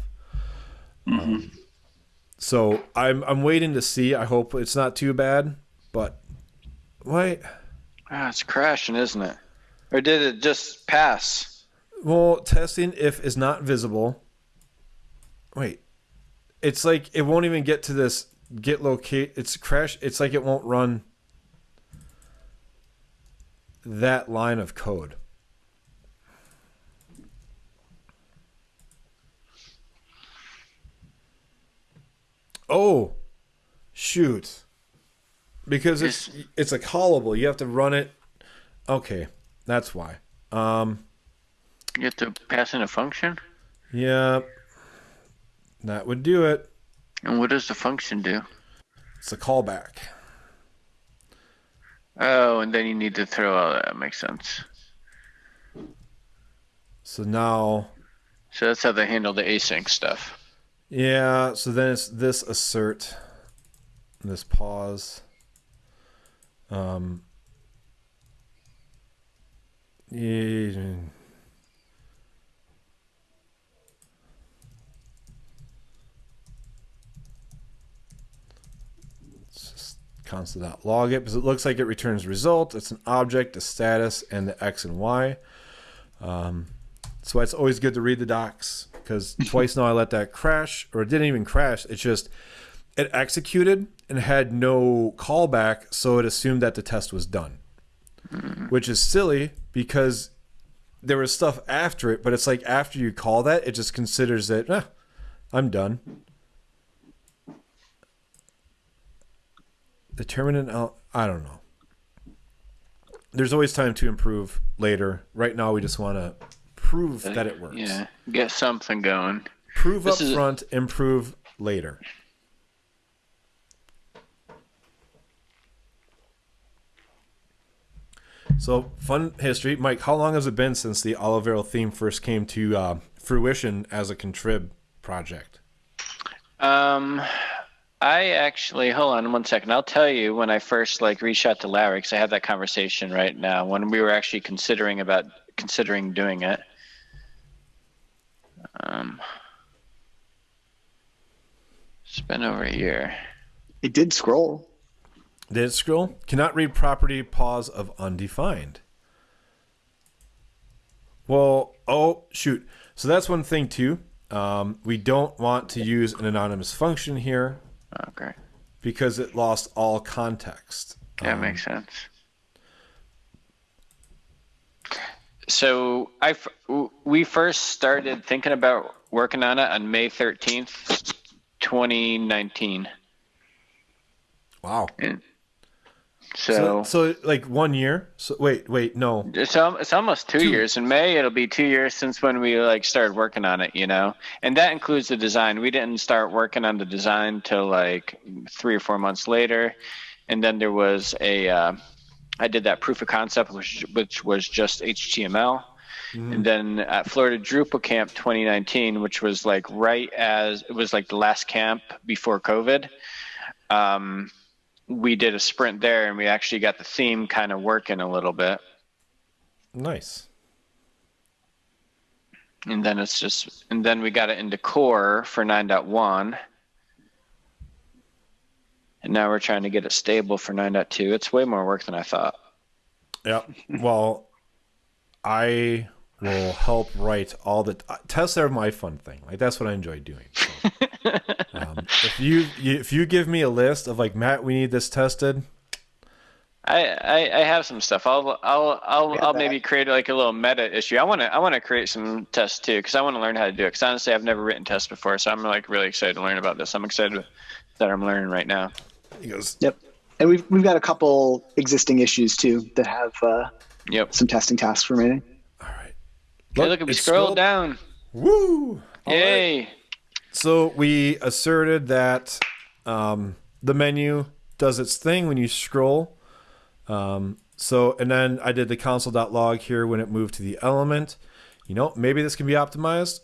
Um, so I'm I'm waiting to see. I hope it's not too bad, but wait. Ah, it's crashing, isn't it? Or did it just pass? Well, testing if is not visible. Wait, it's like it won't even get to this get locate. It's crash. It's like it won't run that line of code. Oh, shoot! Because it's it's a callable. You have to run it. Okay, that's why. Um. You have to pass in a function? Yeah, that would do it. And what does the function do? It's a callback. Oh, and then you need to throw all that. Makes sense. So now, So that's how they handle the async stuff. yeah. So then it's this assert, this pause. Um. Yeah. It's just constant dot log it because it looks like it returns result. It's an object, a status, and the x and y. Um, why it's always good to read the docs because twice now I let that crash, or it didn't even crash. It's just it executed and had no callback, so it assumed that the test was done, which is silly because there was stuff after it. But it's like after you call that, it just considers that "Ah, I'm done. Determinant. I don't know. There's always time to improve later. Right now, we just want to prove that it works. Yeah, get something going. Prove This up is- front, improve later. So, fun history. Mike, how long has it been since the Olivero theme first came to uh, fruition as a contrib project? Um, I actually hold on one second. I'll tell you when I first like reached out to Larry because I have that conversation right now when we were actually considering about considering doing it. Um, it's been over a year. It did scroll. Did it scroll? Cannot read property pause of undefined. Well, oh shoot. So that's one thing too. Um, we don't want to use an anonymous function here Okay. because it lost all context. That Um, makes sense. So I we first started thinking about working on it on May 13th, 2019. Wow. And So, so, so like one year. So wait, wait, no. it's, it's almost two, years. In May, it'll be two years since when we like started working on it, you know, and that includes the design. We didn't start working on the design till like three or four months later, and then there was a. Uh, I did that proof of concept, which which was just HTML. And then at Florida Drupal Camp 2019, which was like right as it was like the last camp before COVID, um, we did a sprint there and we actually got the theme kind of working a little bit. Nice. And then it's just, and then we got it into core for 9.1. And now we're trying to get it stable for 9.2. It's way more work than I thought. Yeah. Well, I will help write all the uh, tests are my fun thing. Like that's what I enjoy doing. So, um, if you, you if you give me a list of like Matt, we need this tested. I, I, I have some stuff. I'll I'll I'll, I'll that. maybe create like a little meta issue. I want to I want to create some tests too because I want to learn how to do it. Because honestly, I've never written tests before, so I'm like really excited to learn about this. I'm excited that I'm learning right now. He goes, Yep. And we've we've got a couple existing issues too that have uh, Yep. some testing tasks remaining. all right. Hey, look, we it's scrolled scrolled- down. Woo! All right. So we asserted that um, the menu does its thing when you scroll. Um, so and then I did the console.log here when it moved to the element. You know, maybe this can be optimized.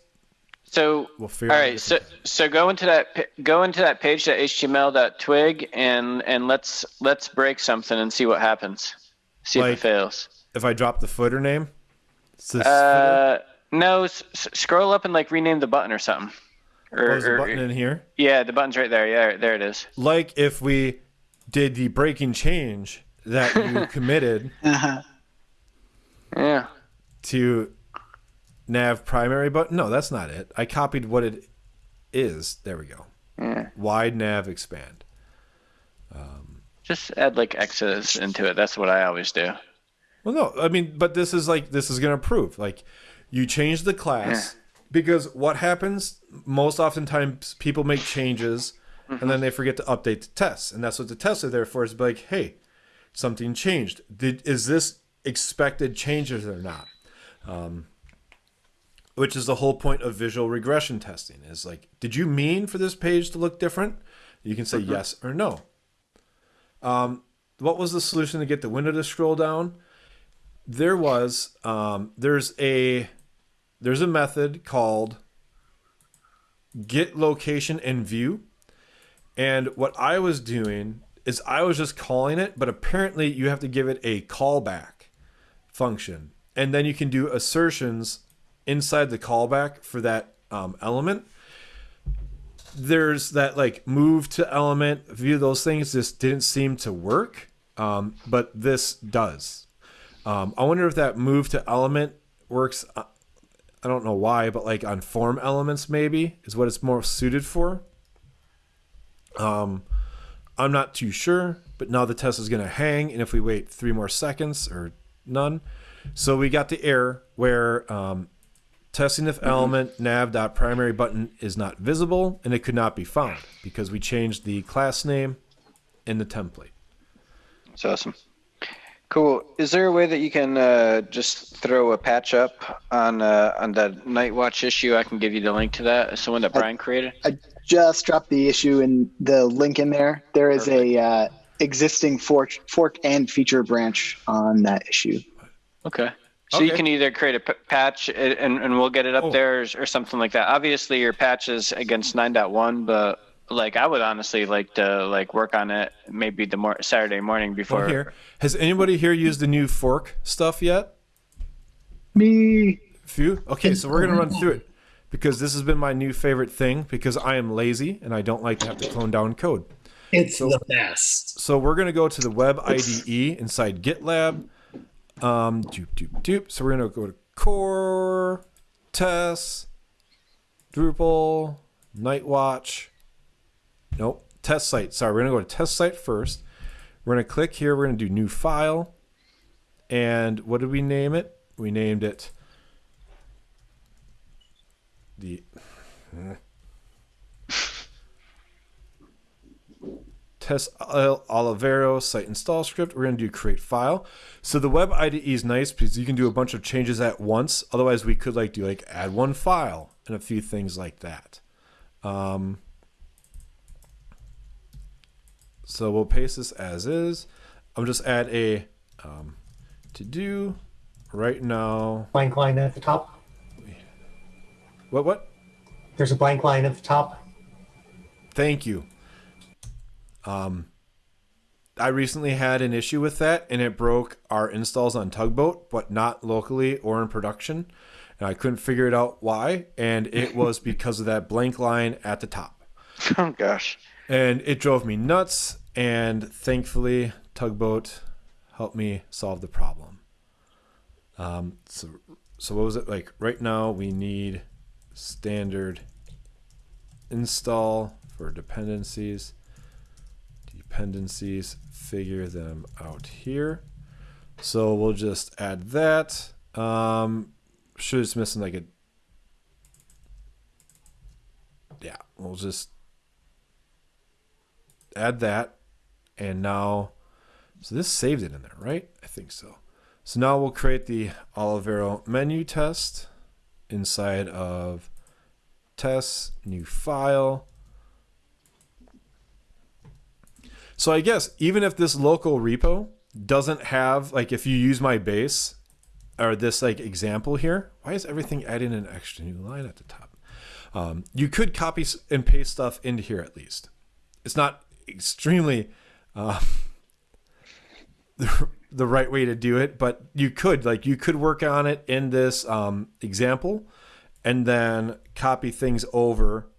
So We'll figure all right, so so go into that go into that page that html.twig and and let's let's break something and see what happens. See if it fails. If I drop the footer name, this footer. Uh, no, scroll up and like rename the button or something. Or, there's a button in here. yeah, the button's right there. Yeah, there it is. Like if we did the breaking change that you committed Uh-huh. Yeah. to nav primary button. No, that's not it. I copied what it is. There we go. Yeah. Wide nav expand. Just add like X's into it. That's what I always do. Well, no, I mean, but this is like this is gonna prove like you change the class because what happens most oftentimes people make changes and then they forget to update the tests, and that's what the tests are there for. Is like, hey, something changed. Did is this expected changes or not? Um, which is the whole point of visual regression testing. Is like, did you mean for this page to look different? You can say yes or no. Um, what was the solution to get the window to scroll down? there was um, there's a there's a method called get location and view. And what i was doing is i was just calling it but apparently you have to give it a callback function. And then you can do assertions inside the callback for that um, element. There's that like move to element view those things just didn't seem to work um, but this does. Um, I wonder if that move to element works. I don't know why, but like on form elements, maybe is what it's more suited for. Um, I'm not too sure, but now the test is going to hang, and if we wait three more seconds or none, so we got the error where um, testing if element nav dot primary button is not visible and it could not be found because we changed the class name in the template. That's awesome. Cool. Is there a way that you can uh, just throw a patch up on uh, on the Nightwatch issue? I can give you the link to that. Someone that Brian created. I just dropped the issue and the link in there. There is a uh, existing fork, fork and feature branch on that issue. Okay. So you can either create a p- patch and, and and we'll get it up Oh. there or, or something like that. Obviously, your patch is against 9.1, but like I would honestly like to like work on it maybe the mor- Saturday morning before. Well, here has anybody here used the new fork stuff yet? Me. Few. Okay, so we're gonna run through it because this has been my new favorite thing because I am lazy and I don't like to have to clone down code. It's the best. So we're gonna go to the web IDE inside GitLab. Um, doop doop doop. So we're gonna go to core, test, Drupal, Nightwatch. Nope, test site. Sorry, we're gonna go to test site first. We're gonna click here. We're gonna do new file. And what did we name it? We named it the test Olivero site install script. We're going to do create file. So the web IDE is nice because you can do a bunch of changes at once. Otherwise, we could like do like add one file and a few things like that. Um, so we'll paste this as is. I'll just add a um, to do right now. Blank line at the top. What what? There's a blank line at the top. Thank you. Um, I recently had an issue with that, and it broke our installs on Tugboat, but not locally or in production. And I couldn't figure it out why, and it was because of that blank line at the top. Oh gosh. And it drove me nuts, and thankfully, Tugboat helped me solve the problem. Um, so, so what was it like? Right now, we need standard install for dependencies. Dependencies, figure them out here. So we'll just add that. Um, should it's missing like a. Yeah, we'll just add that. And now, so this saved it in there, right? I think so. So now we'll create the Olivero menu test inside of tests, new file. So I guess even if this local repo doesn't have like if you use my base or this like example here, why is everything adding an extra new line at the top? Um, you could copy and paste stuff into here at least. It's not extremely uh, the, the right way to do it, but you could like you could work on it in this um, example and then copy things over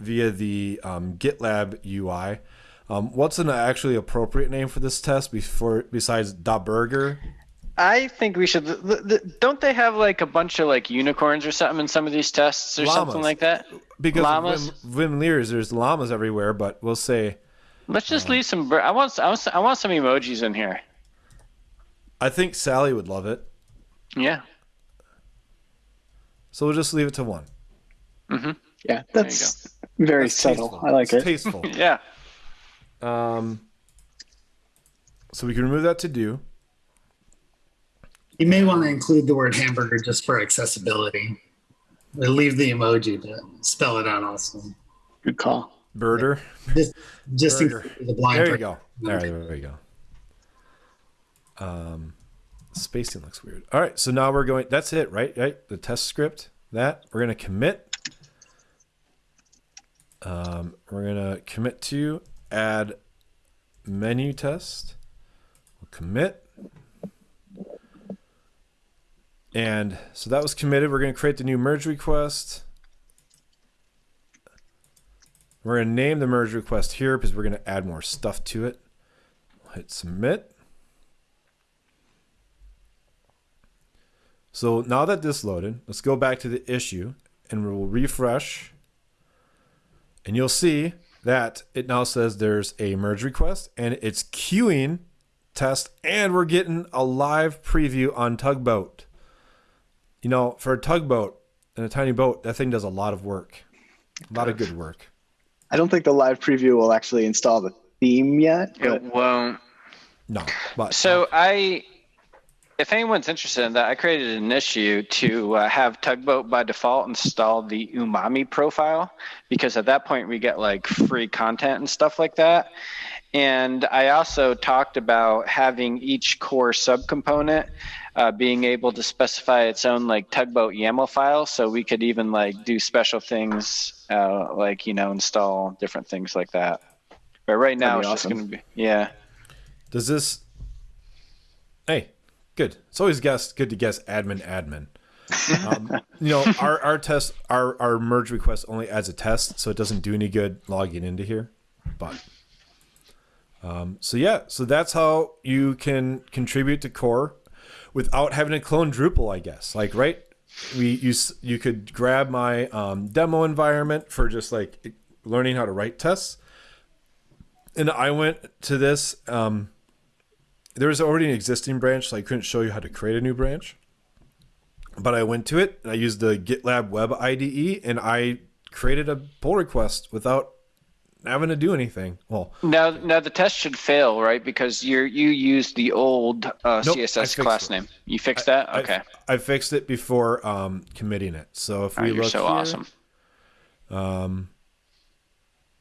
via the um, GitLab UI. Um, what's an actually appropriate name for this test before besides Da Burger? I think we should. Don't they have like a bunch of like unicorns or something in some of these tests or something like that? Because Llamas? of Wim, Wim Leers, there's llamas everywhere, but we'll say Let's just leave some. I want. I want. I want some emojis in here. I think Sally would love it, Yeah. so we'll just leave it to one. Mhm. Yeah, that's very That's subtle. tasteful. I like it. It's it. Tasteful. Yeah. Um, so we can remove that to do. You may want to include the word hamburger just for accessibility. Or leave the emoji, but spell it out also. Good call. Birder. Just, just in Burger. case the blind. There you person- go. There, there you go. Um, spacing looks weird. All right, so now we're going. That's it, right? Right. The test script. That we're gonna commit. Um, we're gonna commit to add menu test. We'll commit. And so that was committed. We're going to create the new merge request. We're going to name the merge request here because we're going to add more stuff to it. We'll hit submit. So now that this loaded, let's go back to the issue and we'll refresh. And you'll see that it now says there's a merge request and it's queuing test and we're getting a live preview on Tugboat. You know, for a tugboat and a tiny boat, that thing does a lot of work. A lot of good work. I don't think the live preview will actually install the theme yet. But It won't. No, but So I, if anyone's interested in that, I created an issue to uh, have Tugboat by default install the Umami profile because at that point we get like free content and stuff like that. And I also talked about having each core subcomponent uh, being able to specify its own like Tugboat YAML file, so we could even like do special things, uh, like you know install different things like that. But right now it's be just going to be yeah. Does this? Hey, good. It's always guess good to guess admin admin. Um, you know, our our test our our merge request only adds a test, so it doesn't do any good logging into here. But Um, so yeah, so that's how you can contribute to core without having to clone Drupal, I guess. Like, right? We you you could grab my um, demo environment for just like learning how to write tests, and I went to this. Um, there was already an existing branch, so I couldn't show you how to create a new branch. But I went to it and I used the GitLab Web IDE and I created a pull request without having to do anything. Well, Now, now the test should fail, right? Because you're you used the old uh, Nope, CSS class it. name. You fixed that? Okay. I, fixed it before um, committing it. So if All we right, you're look so here, awesome. Um,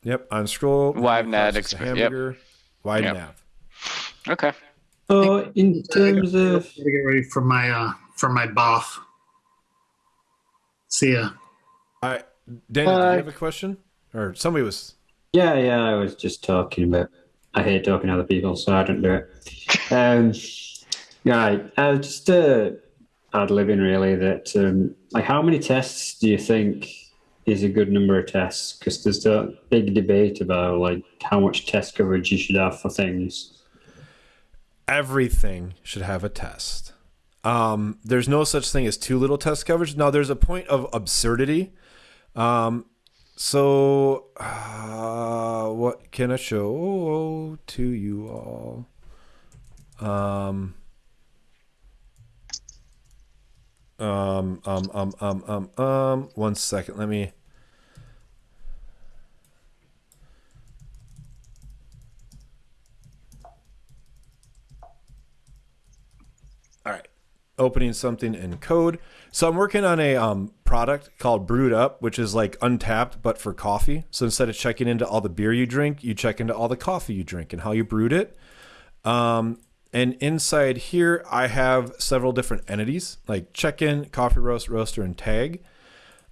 yep, on scroll. Live nav process exp- yep. wide Yep. nav. Okay. So in terms of get ready for my uh for my bath. See ya. I Daniel, do Uh, you have a question? Or somebody was yeah, yeah, I was just talking about. I hate talking to other people, so I don't do it. Um, right, uh, just uh, ad libbing really. That um, like, how many tests do you think is a good number of tests? Because there's a big debate about like how much test coverage you should have for things. everything should have a test. Um, there's no such thing as too little test coverage. Now, there's a point of absurdity. Um, so, uh, what can I show to you all? Um, um, um, um, um, um, um, one second. Let me. All right. Opening something in code. So I'm working on a um, product called Brewed Up, which is like Untappd, but for coffee. So instead of checking into all the beer you drink, you check into all the coffee you drink and how you brewed it. Um, and inside here, I have several different entities like check in, coffee roast, roaster, and tag.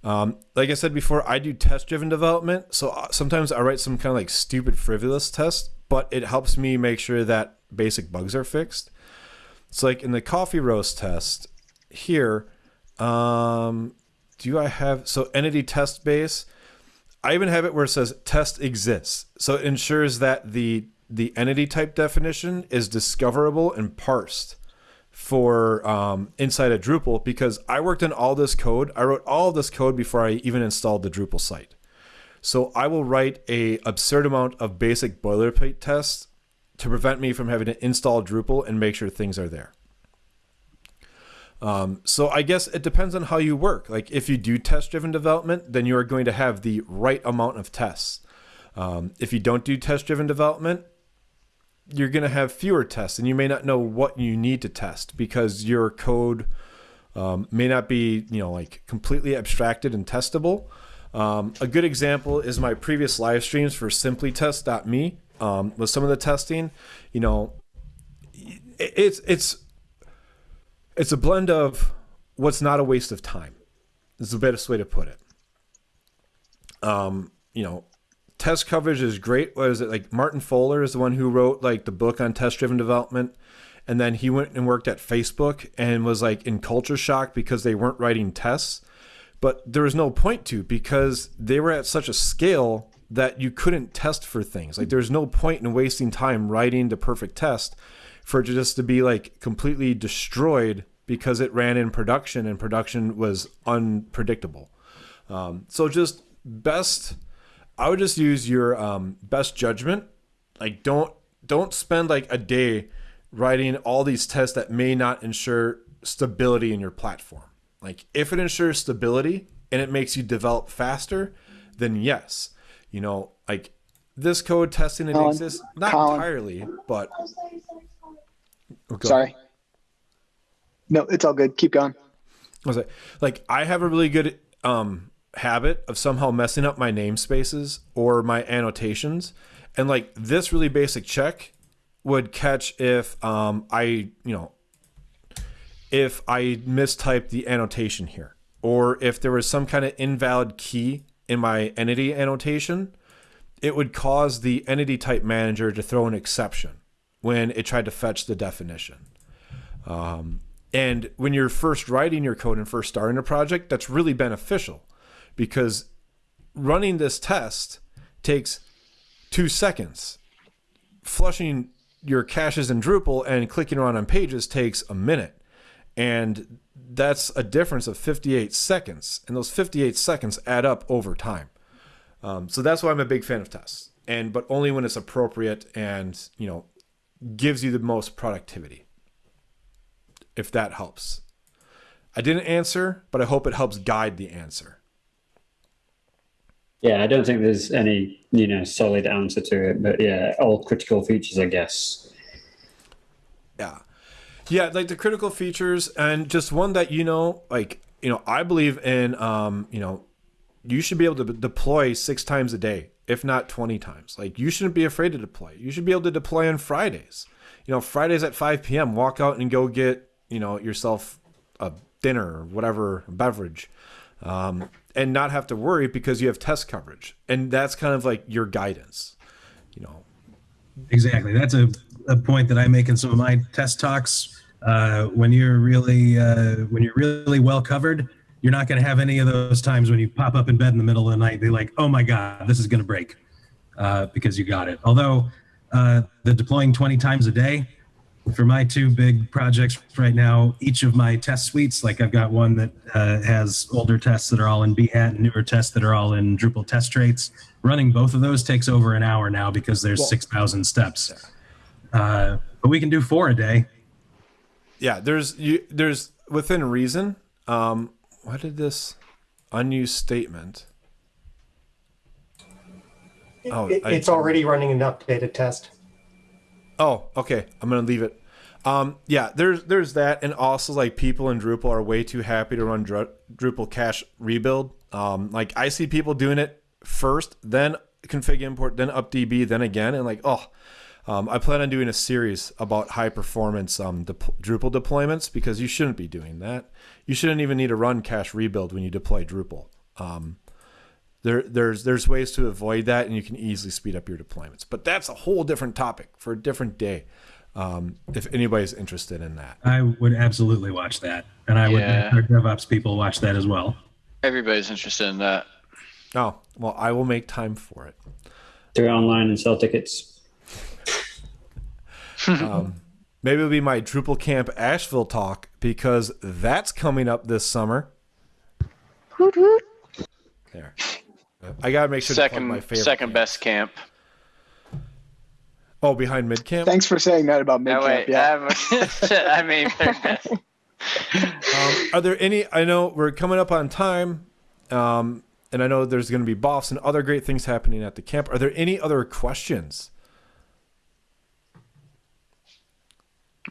Um, like I said before, I do test driven development. So uh, sometimes I write some kind of like stupid, frivolous test, but it helps me make sure that basic bugs are fixed. So like in the coffee roast test here, um, do I have so entity test base? I even have it where it says test exists. So it ensures that the the entity type definition is discoverable and parsed for um, inside of Drupal because I worked on all this code. I wrote all this code before I even installed the Drupal site. So I will write a absurd amount of basic boilerplate tests to prevent me from having to install Drupal and make sure things are there. Um, so I guess it depends on how you work. Like if you do test driven development, then you are going to have the right amount of tests. Um, if you don't do test driven development, you're going to have fewer tests and you may not know what you need to test because your code um, may not be, you know, like completely abstracted and testable. Um, a good example is my previous live streams for simplytest.me um, with some of the testing. You know, it's it's it's a blend of what's not a waste of time. Is the best way to put it. Um, you know, test coverage is great. What is it like? Martin Fowler is the one who wrote like the book on test driven development, and then he went and worked at Facebook and was like in culture shock because they weren't writing tests. But there was no point to because they were at such a scale that you couldn't test for things. Like there's no point in wasting time writing the perfect test for it just to be like completely destroyed because it ran in production and production was unpredictable. Um, so just best, I would just use your um, best judgment. Like don't don't spend like a day writing all these tests that may not ensure stability in your platform. Like if it ensures stability and it makes you develop faster, then yes, you know, like this code testing it Colin, exists not Colin. entirely, but Oh, Sorry. No, it's all good. Keep going. I was like, like I have a really good um habit of somehow messing up my namespaces or my annotations, and like this really basic check would catch if um I you know if I mistyped the annotation here or if there was some kind of invalid key in my entity annotation, it would cause the entity type manager to throw an exception when it tried to fetch the definition. Um, and when you're first writing your code and first starting a project, that's really beneficial because running this test takes two seconds. flushing your caches in Drupal and clicking around on pages takes a minute. And that's a difference of 58 seconds. And those 58 seconds add up over time. Um, so that's why I'm a big fan of tests. And but only when it's appropriate and, you know, gives you the most productivity. If that helps. I didn't answer, but I hope it helps guide the answer. Yeah, I don't think there's any, you know, solid answer to it, but yeah, all critical features, I guess. Yeah. Yeah, like the critical features and just one that you know, like, you know, I believe in um, you know, you should be able to deploy 6 times a day, if not 20 times. Like you shouldn't be afraid to deploy. You should be able to deploy on Fridays. You know, Fridays at 5 p.m., walk out and go get, you know, yourself a dinner or whatever beverage. Um, and not have to worry because you have test coverage. And that's kind of like your guidance, you know. Exactly. That's a, a point that I make in some of my test talks. Uh, when you're really uh, when you're really well covered, you're not going to have any of those times when you pop up in bed in the middle of the night. They're like, "Oh my god, this is going to break," uh, because you got it. Although uh, the deploying 20 times a day, for my two big projects right now, each of my test suites, like I've got one that uh, has older tests that are all in Behat and newer tests that are all in Drupal test traits. Running both of those takes over an hour now because there's Well- 6,000 steps. Uh, but we can do four a day. yeah there's you there's within reason um what did this unused statement Oh, It- I- it's already running an updated test. oh okay i'm gonna leave it um yeah there's there's that and also like people in drupal are way too happy to run Dru- drupal cache rebuild um like i see people doing it first then config import then updb then again and like oh um, I plan on doing a series about high performance um, dep- Drupal deployments because you shouldn't be doing that. You shouldn't even need to run cache rebuild when you deploy Drupal. Um, there, there's there's ways to avoid that, and you can easily speed up your deployments. But that's a whole different topic for a different day. Um, if anybody's interested in that, I would absolutely watch that. And I would Yeah. make our DevOps people watch that as well. Everybody's interested in that. oh well, I will make time for it. Do it online and sell tickets. Um, maybe it'll be my Drupal Camp Asheville talk because that's coming up this summer. There. I gotta make sure to second my favorite second camp. best camp. Oh, behind mid camp. Thanks for saying that about mid No, camp. wait, Yeah. I, I mean. Um, are there any? I know we're coming up on time, um, and I know there's going to be boffs and other great things happening at the camp. Are there any other questions?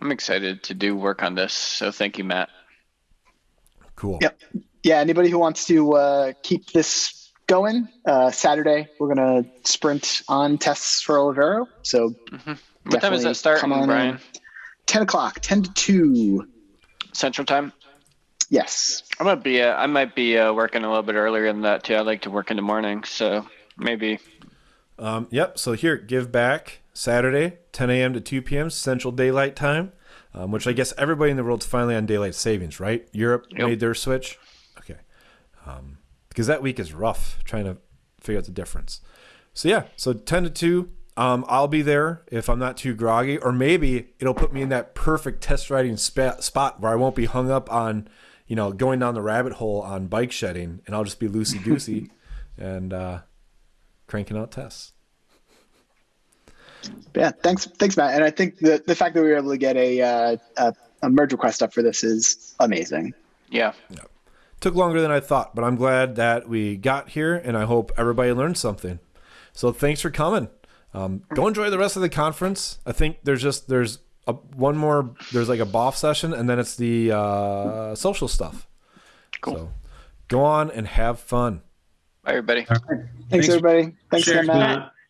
I'm excited to do work on this. So thank you, Matt. Cool. Yep. yeah, anybody who wants to uh, keep this going, uh, Saturday we're gonna sprint on tests for Olivero. So What time is Definitely that starting, on Brian? ten o'clock, ten to two. Central time. Yes. I might be. Uh, I might be uh, working a little bit earlier than that too. I like to work in the morning, so maybe. Um, yep. So here, give back Saturday, 10 a.m. to 2 p.m. Central Daylight Time, um, which I guess everybody in the world's finally on daylight savings, right? Europe Yep. made their switch. Okay. Um, because that week is rough trying to figure out the difference. So yeah, so 10 to 2. Um, I'll be there if I'm not too groggy, or maybe it'll put me in that perfect test riding spa- spot where I won't be hung up on, you know, going down the rabbit hole on bike shedding, and I'll just be loosey goosey and uh, cranking out tests. Yeah. Thanks. Thanks, Matt. And I think the the fact that we were able to get a uh, a, a merge request up for this is amazing. Yeah. yeah. took longer than I thought, but I'm glad that we got here, and I hope everybody learned something. So thanks for coming. Um, go enjoy the rest of the conference. I think there's just there's a, one more. There's like a boff session, and then it's the uh, social stuff. Cool. So go on and have fun. Bye, everybody. All right. Thanks, Thanks. everybody. Thanks Sure. again, Matt. Matt.